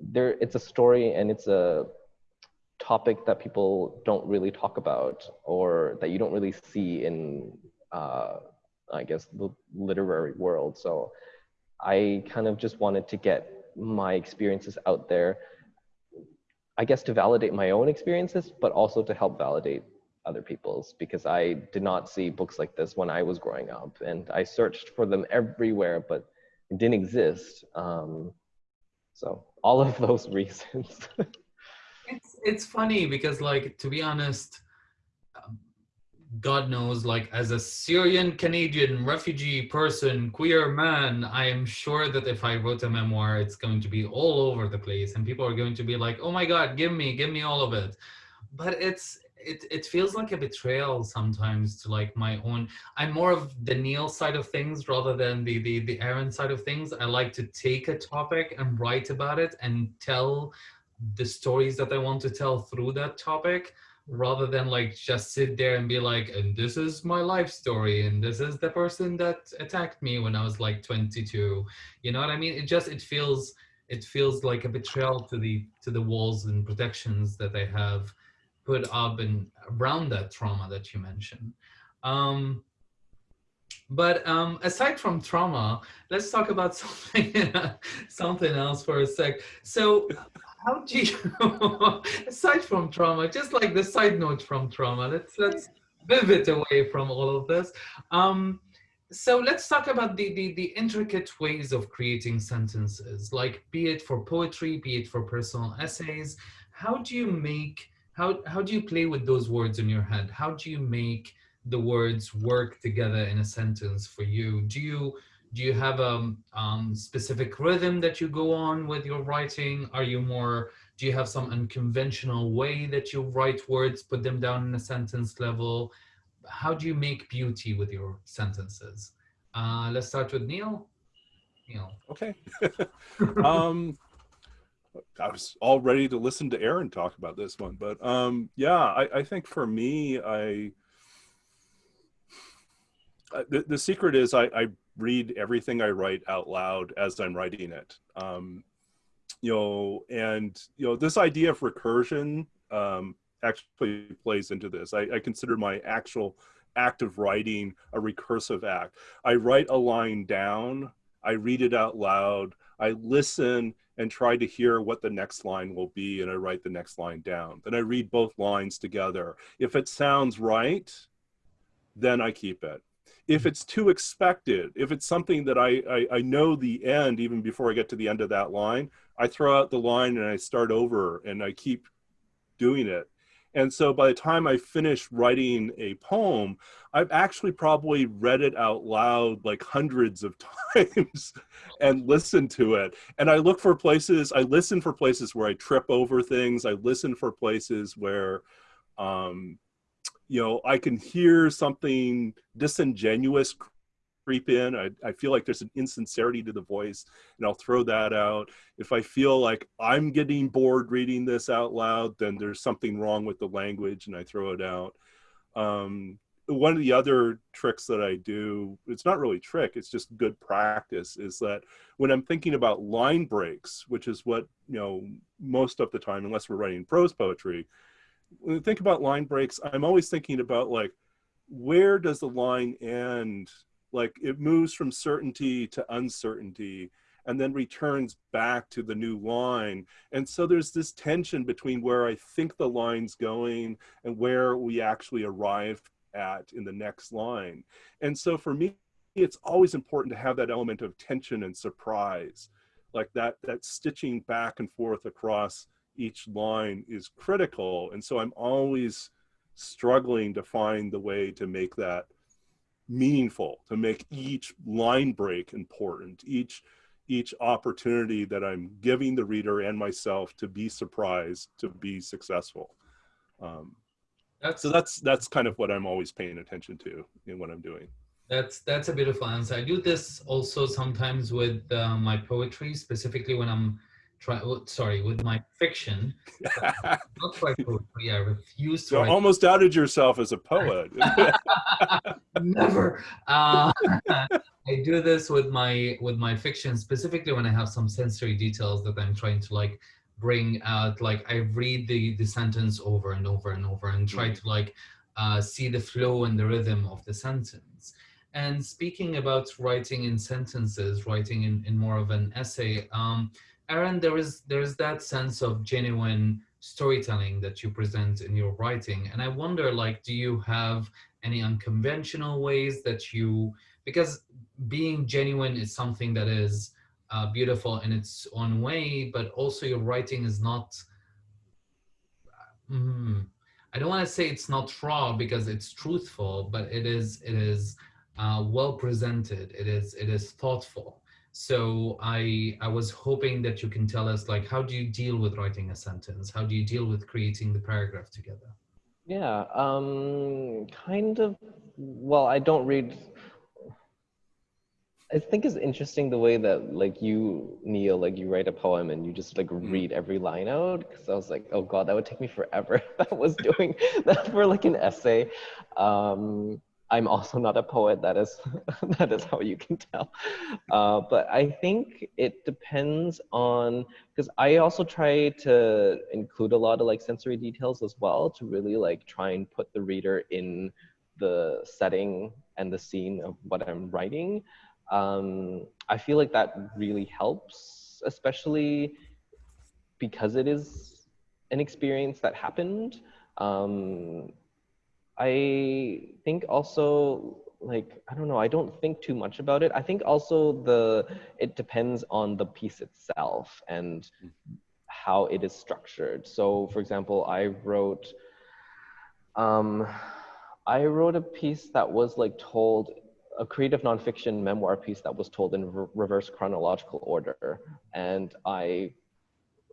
there it's a story and it's a topic that people don't really talk about or that you don't really see in uh i guess the literary world so I kind of just wanted to get my experiences out there, I guess to validate my own experiences, but also to help validate other people's because I did not see books like this when I was growing up. And I searched for them everywhere, but it didn't exist. Um, so all of those reasons. it's, it's funny because like, to be honest, um, God knows, like as a Syrian Canadian refugee person, queer man, I am sure that if I wrote a memoir, it's going to be all over the place and people are going to be like, oh my God, give me, give me all of it. But it's, it, it feels like a betrayal sometimes to like my own, I'm more of the Neil side of things rather than the, the, the Aaron side of things. I like to take a topic and write about it and tell the stories that I want to tell through that topic rather than like just sit there and be like and this is my life story and this is the person that attacked me when i was like 22 you know what i mean? It just it feels it feels like a betrayal to the to the walls and protections that i have put up and around that trauma that you mentioned. Um but um aside from trauma let's talk about something something else for a sec. So how do you aside from trauma just like the side note from trauma let's let's pivot away from all of this. Um so let's talk about the, the the intricate ways of creating sentences like be it for poetry be it for personal essays. How do you make how how do you play with those words in your head? How do you make the words work together in a sentence for you? Do you do you have a um, specific rhythm that you go on with your writing? Are you more, do you have some unconventional way that you write words, put them down in a sentence level? How do you make beauty with your sentences? Uh, let's start with Neil. Neil. Okay. um, I was all ready to listen to Aaron talk about this one, but um, yeah, I, I think for me, I the, the secret is I, I read everything I write out loud as I'm writing it. Um, you know, and you know, this idea of recursion um, actually plays into this. I, I consider my actual act of writing a recursive act. I write a line down, I read it out loud, I listen and try to hear what the next line will be, and I write the next line down. Then I read both lines together. If it sounds right, then I keep it if it's too expected, if it's something that I, I, I, know the end even before I get to the end of that line, I throw out the line and I start over and I keep doing it. And so by the time I finish writing a poem, I've actually probably read it out loud like hundreds of times and listened to it. And I look for places, I listen for places where I trip over things. I listen for places where, um, you know, I can hear something disingenuous creep in. I, I feel like there's an insincerity to the voice, and I'll throw that out. If I feel like I'm getting bored reading this out loud, then there's something wrong with the language, and I throw it out. Um, one of the other tricks that I do, it's not really trick, it's just good practice, is that when I'm thinking about line breaks, which is what, you know, most of the time, unless we're writing prose poetry, when I think about line breaks, I'm always thinking about like, where does the line end? Like it moves from certainty to uncertainty and then returns back to the new line. And so there's this tension between where I think the line's going and where we actually arrive at in the next line. And so for me, it's always important to have that element of tension and surprise, like that, that stitching back and forth across each line is critical. And so I'm always struggling to find the way to make that meaningful, to make each line break important, each each opportunity that I'm giving the reader and myself to be surprised, to be successful. Um, that's, so that's that's kind of what I'm always paying attention to in what I'm doing. That's that's a beautiful answer. I do this also sometimes with uh, my poetry, specifically when I'm try oh, sorry with my fiction not quite poetry i refuse to you almost doubted yourself as a poet. Never. Uh, i do this with my with my fiction specifically when i have some sensory details that i'm trying to like bring out like i read the the sentence over and over and over and try mm. to like uh, see the flow and the rhythm of the sentence. And speaking about writing in sentences writing in, in more of an essay um, Aaron, there is there's that sense of genuine storytelling that you present in your writing, and I wonder, like, do you have any unconventional ways that you because being genuine is something that is uh, beautiful in its own way, but also your writing is not. Mm, I don't want to say it's not raw because it's truthful, but it is it is uh, well presented. It is it is thoughtful. So I, I was hoping that you can tell us like, how do you deal with writing a sentence? How do you deal with creating the paragraph together? Yeah, um, kind of, well, I don't read, I think it's interesting the way that like you, Neil, like you write a poem and you just like mm-hmm. read every line out. Cause I was like, oh God, that would take me forever. that was doing that for like an essay. Um, I'm also not a poet. That is that is how you can tell. Uh, but I think it depends on because I also try to include a lot of like sensory details as well to really like try and put the reader in the setting and the scene of what I'm writing. Um, I feel like that really helps, especially because it is an experience that happened. Um, I think also like I don't know, I don't think too much about it. I think also the it depends on the piece itself and how it is structured. So for example, I wrote um I wrote a piece that was like told a creative nonfiction memoir piece that was told in re reverse chronological order and I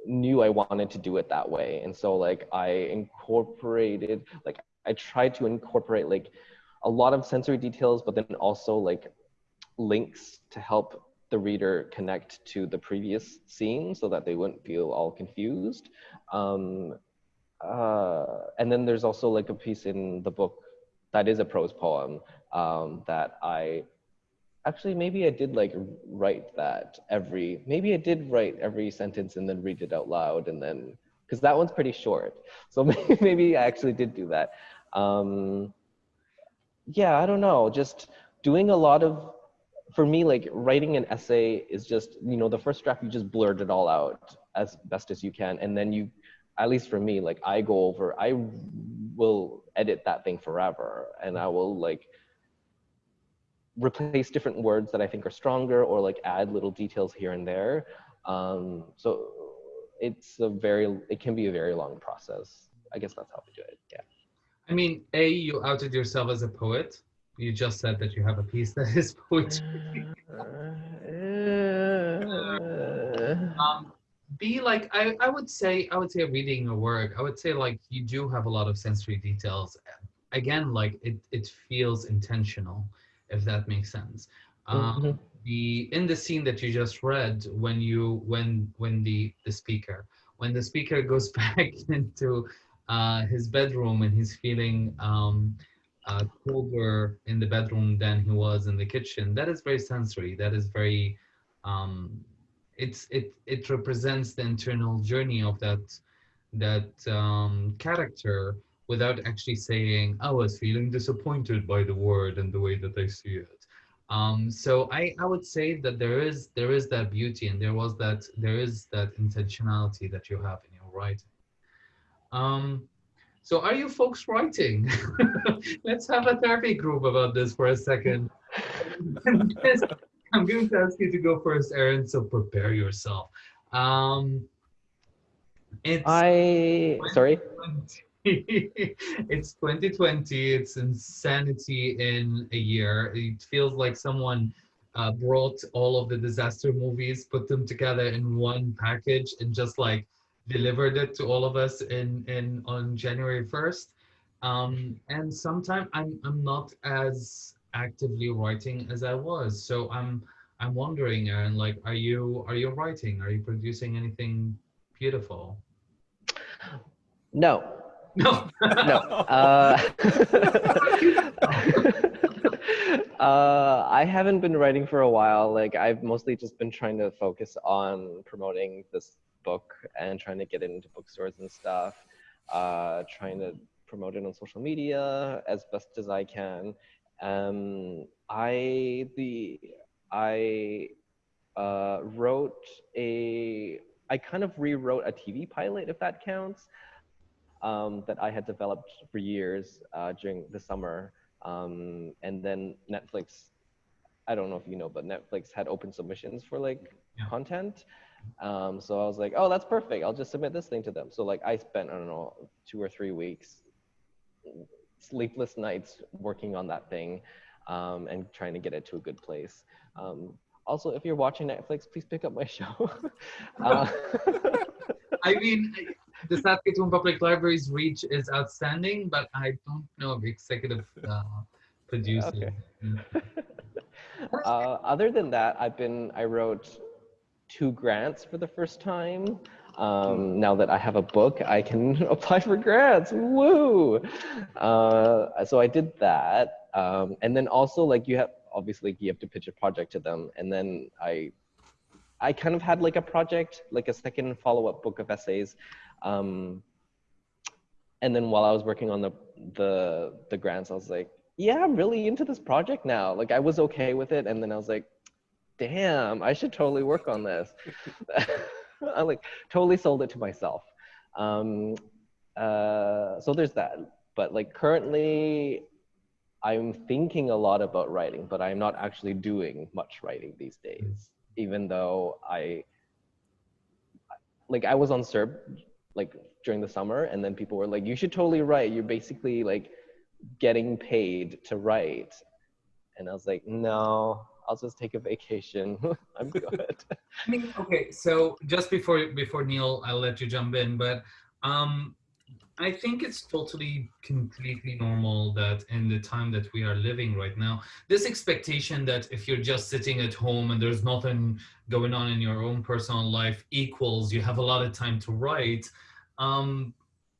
knew I wanted to do it that way. And so like I incorporated like I tried to incorporate like a lot of sensory details, but then also like links to help the reader connect to the previous scene so that they wouldn't feel all confused. Um, uh, and then there's also like a piece in the book that is a prose poem um, that I actually maybe I did like write that every maybe I did write every sentence and then read it out loud and then because that one's pretty short. So maybe, maybe I actually did do that. Um, yeah, I don't know. Just doing a lot of for me like writing an essay is just you know the first draft you just blurt it all out as best as you can and then you at least for me like i go over i will edit that thing forever and i will like replace different words that I think are stronger or like add little details here and there. Um, so it's a very, it can be a very long process. I guess that's how we do it. Yeah. I mean, A, you outed yourself as a poet. You just said that you have a piece that is poetry. um, B, like I, I would say, I would say reading your work, I would say like you do have a lot of sensory details. Again, like it, it feels intentional if that makes sense. Um, mm-hmm. The in the scene that you just read, when you when when the the speaker when the speaker goes back into uh, his bedroom and he's feeling um, uh, colder in the bedroom than he was in the kitchen, that is very sensory. That is very um, it's it it represents the internal journey of that that um, character without actually saying, I was feeling disappointed by the word and the way that I see it. Um, so I, I would say that there is there is that beauty and there was that there is that intentionality that you have in your writing. Um, so are you folks writing? Let's have a therapy group about this for a second. I'm going to ask you to go first, Aaron. So prepare yourself. Um, it's I sorry. it's 2020. It's insanity in a year. It feels like someone uh, brought all of the disaster movies, put them together in one package, and just like delivered it to all of us in in on January 1st. Um, and sometimes I'm I'm not as actively writing as I was. So I'm I'm wondering, Aaron, like, are you are you writing? Are you producing anything beautiful? No, no. no. Uh, uh, I haven't been writing for a while. Like I've mostly just been trying to focus on promoting this book and trying to get it into bookstores and stuff. Uh, trying to promote it on social media as best as I can. Um, I the I uh, wrote a I kind of rewrote a TV pilot, if that counts um, that I had developed for years uh, during the summer. Um, and then Netflix, I don't know if you know, but Netflix had open submissions for like yeah. content. Um, so I was like, oh, that's perfect. I'll just submit this thing to them. So like I spent, I don't know, two or three weeks, sleepless nights working on that thing um, and trying to get it to a good place. Um, also, if you're watching Netflix, please pick up my show. uh, I mean, the Saskatoon Public Library's reach is outstanding, but I don't know of executive uh, producer. Okay. uh, other than that, I've been, I wrote two grants for the first time. Um, now that I have a book, I can apply for grants. Woo! Uh, so I did that. Um, and then also like you have, obviously you have to pitch a project to them. And then I I kind of had like a project, like a second follow-up book of essays. Um, and then while I was working on the, the, the grants, I was like, yeah, I'm really into this project now. Like I was okay with it. And then I was like, damn, I should totally work on this. I like totally sold it to myself. Um, uh, so there's that. But like currently, I'm thinking a lot about writing, but I'm not actually doing much writing these days even though I like I was on CERB like during the summer and then people were like, you should totally write. You're basically like getting paid to write. And I was like, no, I'll just take a vacation. I'm good. I mean, okay, so just before before Neil, I'll let you jump in, but um I think it's totally completely normal that in the time that we are living right now, this expectation that if you're just sitting at home and there's nothing going on in your own personal life equals you have a lot of time to write. Um,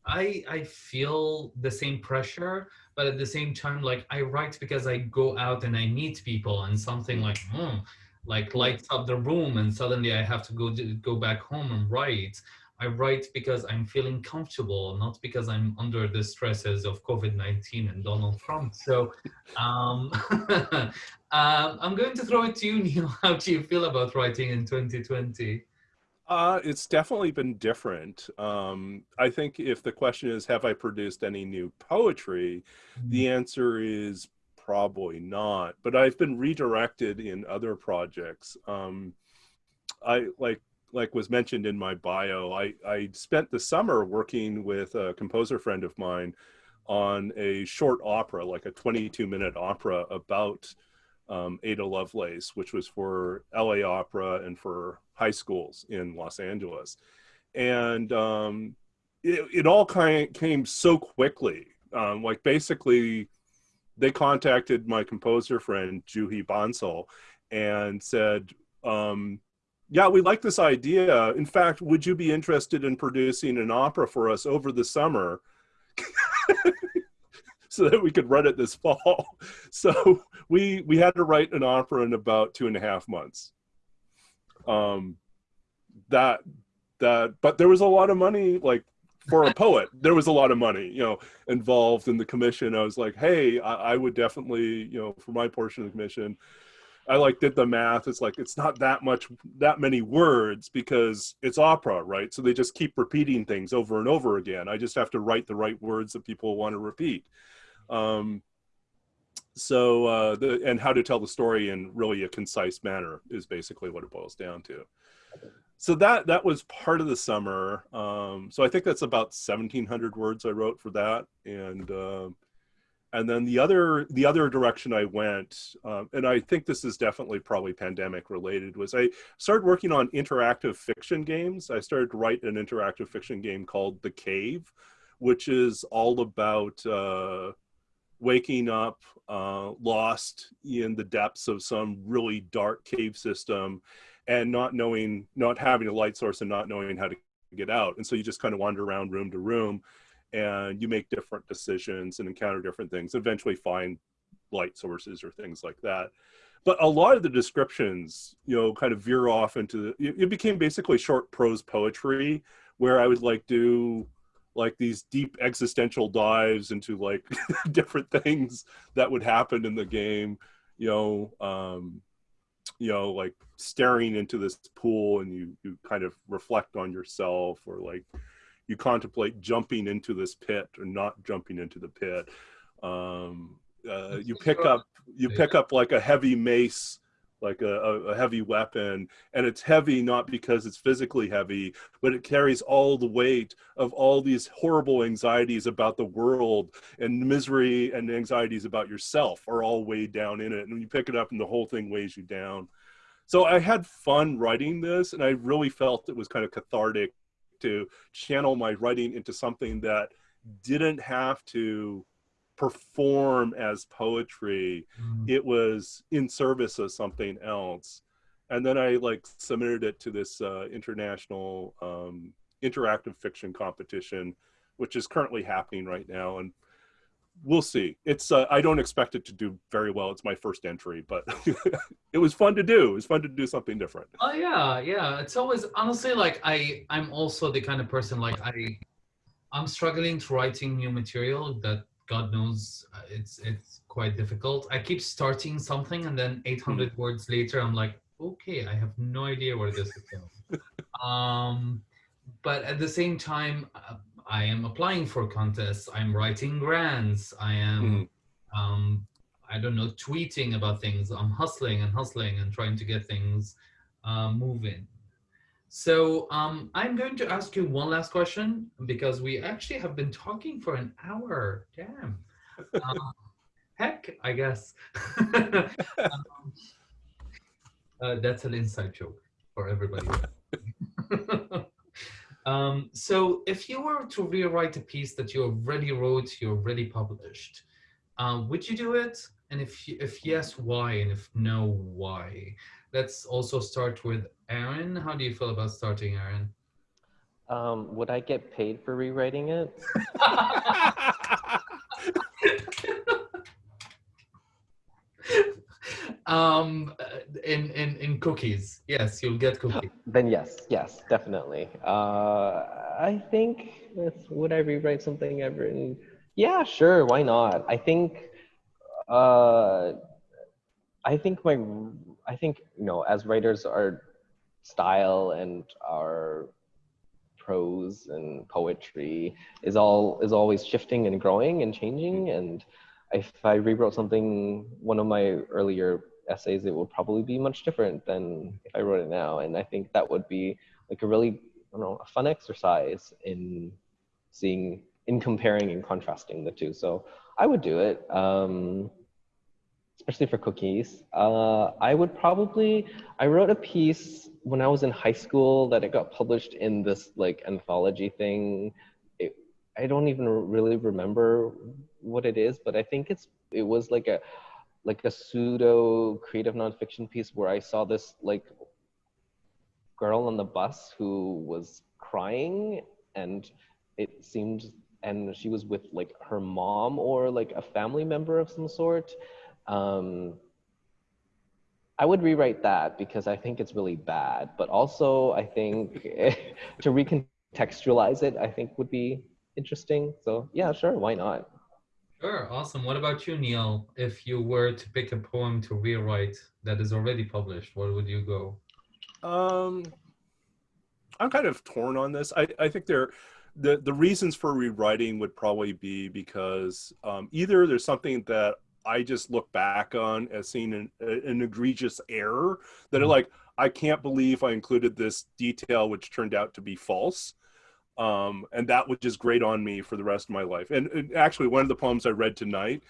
I, I feel the same pressure, but at the same time, like I write because I go out and I meet people and something like, hmm, like lights up the room and suddenly I have to go to, go back home and write. I write because I'm feeling comfortable, not because I'm under the stresses of COVID-19 and Donald Trump. So um, uh, I'm going to throw it to you, Neil. How do you feel about writing in 2020? Uh, it's definitely been different. Um, I think if the question is, have I produced any new poetry? Mm-hmm. The answer is probably not, but I've been redirected in other projects. Um, I like like was mentioned in my bio, I, I spent the summer working with a composer friend of mine on a short opera, like a 22 minute opera about um, Ada Lovelace, which was for LA Opera and for high schools in Los Angeles. And um, it, it all kind of came so quickly. Um, like basically, they contacted my composer friend, Juhi Bansal, and said, um, yeah, we like this idea. In fact, would you be interested in producing an opera for us over the summer? so that we could run it this fall. So we we had to write an opera in about two and a half months. Um, that that, but there was a lot of money, like for a poet, there was a lot of money, you know, involved in the commission. I was like, hey, I, I would definitely, you know, for my portion of the commission, I like did the math. It's like it's not that much, that many words because it's opera, right? So they just keep repeating things over and over again. I just have to write the right words that people want to repeat. Um, so uh, the and how to tell the story in really a concise manner is basically what it boils down to. So that that was part of the summer. Um, so I think that's about 1,700 words I wrote for that, and. Uh, and then the other the other direction I went, um, and I think this is definitely probably pandemic related, was I started working on interactive fiction games. I started to write an interactive fiction game called The Cave, which is all about uh, waking up uh, lost in the depths of some really dark cave system, and not knowing, not having a light source, and not knowing how to get out. And so you just kind of wander around room to room and you make different decisions and encounter different things eventually find light sources or things like that but a lot of the descriptions you know kind of veer off into the, it became basically short prose poetry where i would like do like these deep existential dives into like different things that would happen in the game you know um you know like staring into this pool and you you kind of reflect on yourself or like you contemplate jumping into this pit or not jumping into the pit. Um, uh, you pick up you pick up like a heavy mace, like a, a, heavy weapon, and it's heavy not because it's physically heavy, but it carries all the weight of all these horrible anxieties about the world and misery and anxieties about yourself are all weighed down in it. And you pick it up, and the whole thing weighs you down. So I had fun writing this, and I really felt it was kind of cathartic to channel my writing into something that didn't have to perform as poetry. Mm. It was in service of something else. And then I like submitted it to this uh, international um, interactive fiction competition, which is currently happening right now. And we'll see. It's uh, I don't expect it to do very well. It's my first entry, but it was fun to do. It was fun to do something different. Oh yeah, yeah. It's always honestly like I I'm also the kind of person like I I'm struggling to writing new material that God knows uh, it's it's quite difficult. I keep starting something and then 800 mm. words later I'm like, okay, I have no idea where this is going. um, but at the same time, uh, I am applying for contests. I'm writing grants. I am, mm. um, I don't know, tweeting about things. I'm hustling and hustling and trying to get things uh, moving. So um, I'm going to ask you one last question because we actually have been talking for an hour. Damn. Um, heck, I guess. um, uh, that's an inside joke for everybody. Um, so if you were to rewrite a piece that you already wrote, you already published, uh, would you do it? And if, if yes, why? And if no, why? Let's also start with Aaron. How do you feel about starting, Aaron? Um, would I get paid for rewriting it? um, in, in, in cookies. Yes, you'll get cookies. Then yes, yes, definitely. Uh, I think if, would I rewrite something I've written? Yeah, sure. Why not? I think. Uh, I think my. I think you know, as writers, our style and our prose and poetry is all is always shifting and growing and changing and if I rewrote something, one of my earlier essays, it would probably be much different than if I wrote it now. And I think that would be like a really, I don't know, a fun exercise in seeing, in comparing and contrasting the two. So I would do it, um, especially for cookies. Uh, I would probably, I wrote a piece when I was in high school that it got published in this like anthology thing. It, I don't even really remember what it is, but I think it's it was like a like a pseudo creative nonfiction piece where I saw this like girl on the bus who was crying and it seemed and she was with like her mom or like a family member of some sort. Um, I would rewrite that because I think it's really bad, but also I think to recontextualize it, I think would be interesting. So yeah, sure, why not? Sure, awesome. What about you, Neil? If you were to pick a poem to rewrite that is already published, where would you go? Um, I'm kind of torn on this. I, I think there, the the reasons for rewriting would probably be because um, either there's something that I just look back on as seeing an, an egregious error that mm -hmm. like I can't believe I included this detail which turned out to be false um, and that was just grate on me for the rest of my life. And, and actually, one of the poems I read tonight,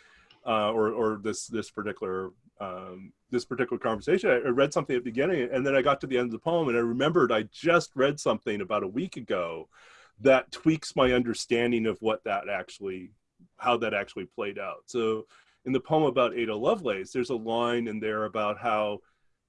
uh, or or this this particular um, this particular conversation, I, I read something at the beginning, and then I got to the end of the poem, and I remembered I just read something about a week ago that tweaks my understanding of what that actually, how that actually played out. So, in the poem about Ada Lovelace, there's a line in there about how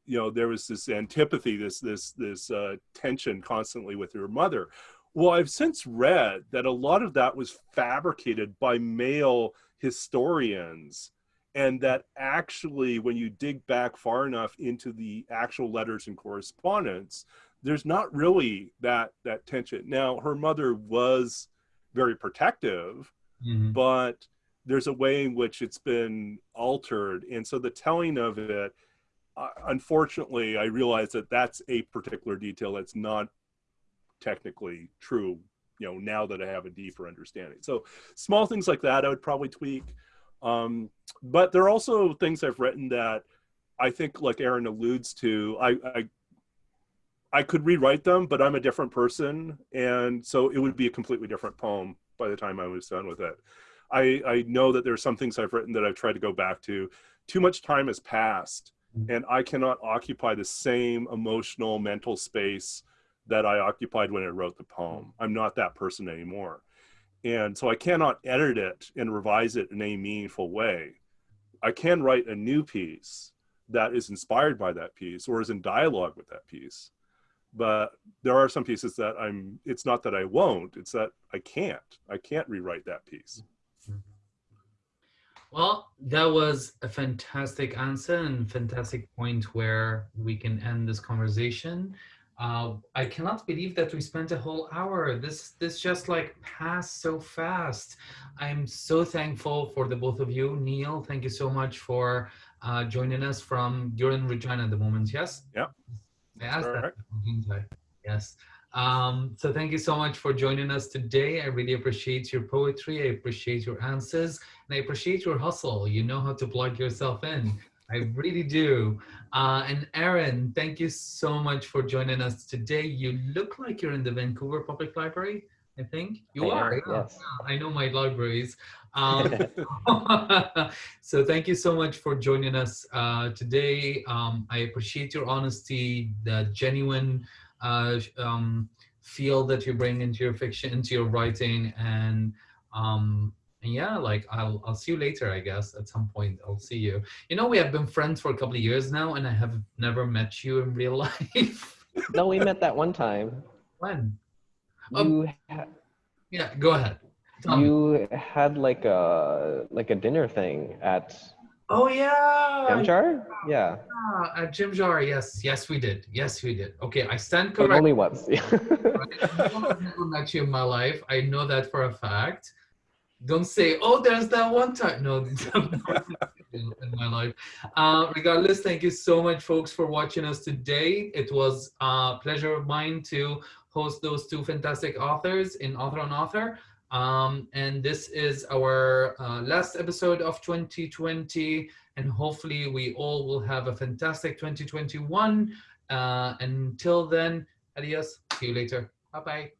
you know there was this antipathy this this this uh, tension constantly with her mother well, I've since read that a lot of that was fabricated by male historians and that actually when you dig back far enough into the actual letters and correspondence there's not really that that tension now her mother was very protective mm-hmm. but there's a way in which it's been altered. And so the telling of it uh, unfortunately i realize that that's a particular detail that's not technically true you know now that i have a deeper understanding. So small things like that i would probably tweak. Um, but there are also things i've written that i think like aaron alludes to I, I i could rewrite them but i'm a different person. And so it would be a completely different poem by the time i was done with it i i know that there are some things i've written that i've tried to go back to too much time has passed mm-hmm. and i cannot occupy the same emotional mental space that I occupied when I wrote the poem. I'm not that person anymore. And so I cannot edit it and revise it in any meaningful way. I can write a new piece that is inspired by that piece or is in dialogue with that piece. But there are some pieces that I'm, it's not that I won't, it's that I can't. I can't rewrite that piece. Well, that was a fantastic answer and fantastic point where we can end this conversation. Uh, I cannot believe that we spent a whole hour. This this just like passed so fast. I'm so thankful for the both of you. Neil, thank you so much for uh, joining us from, you're in Regina at the moment, yes? Yeah. Asked that. Yes. Um, so thank you so much for joining us today. I really appreciate your poetry. I appreciate your answers and I appreciate your hustle. You know how to plug yourself in. I really do. Uh, and Aaron, thank you so much for joining us today. You look like you're in the Vancouver Public Library, I think. You I are, yeah. yes. I know my libraries. Um, so thank you so much for joining us uh, today. Um, I appreciate your honesty, the genuine uh, um, feel that you bring into your fiction, into your writing, and um, and yeah, like I'll I'll see you later, I guess. At some point, I'll see you. You know, we have been friends for a couple of years now, and I have never met you in real life. no, we met that one time. When? You um, yeah, go ahead. Tell me. you had like a like a dinner thing at Oh yeah. Jamjar? Yeah, yeah, At Jamjar, yes, yes, we did. Yes, we did. Okay, I stand corrected. only once. I've never met you in my life. I know that for a fact. Don't say, oh, there's that one time. No, in my life. Uh, regardless, thank you so much, folks, for watching us today. It was a pleasure of mine to host those two fantastic authors in Author on Author. Um, and this is our uh, last episode of 2020. And hopefully, we all will have a fantastic 2021. Uh, until then, adios. See you later. Bye bye.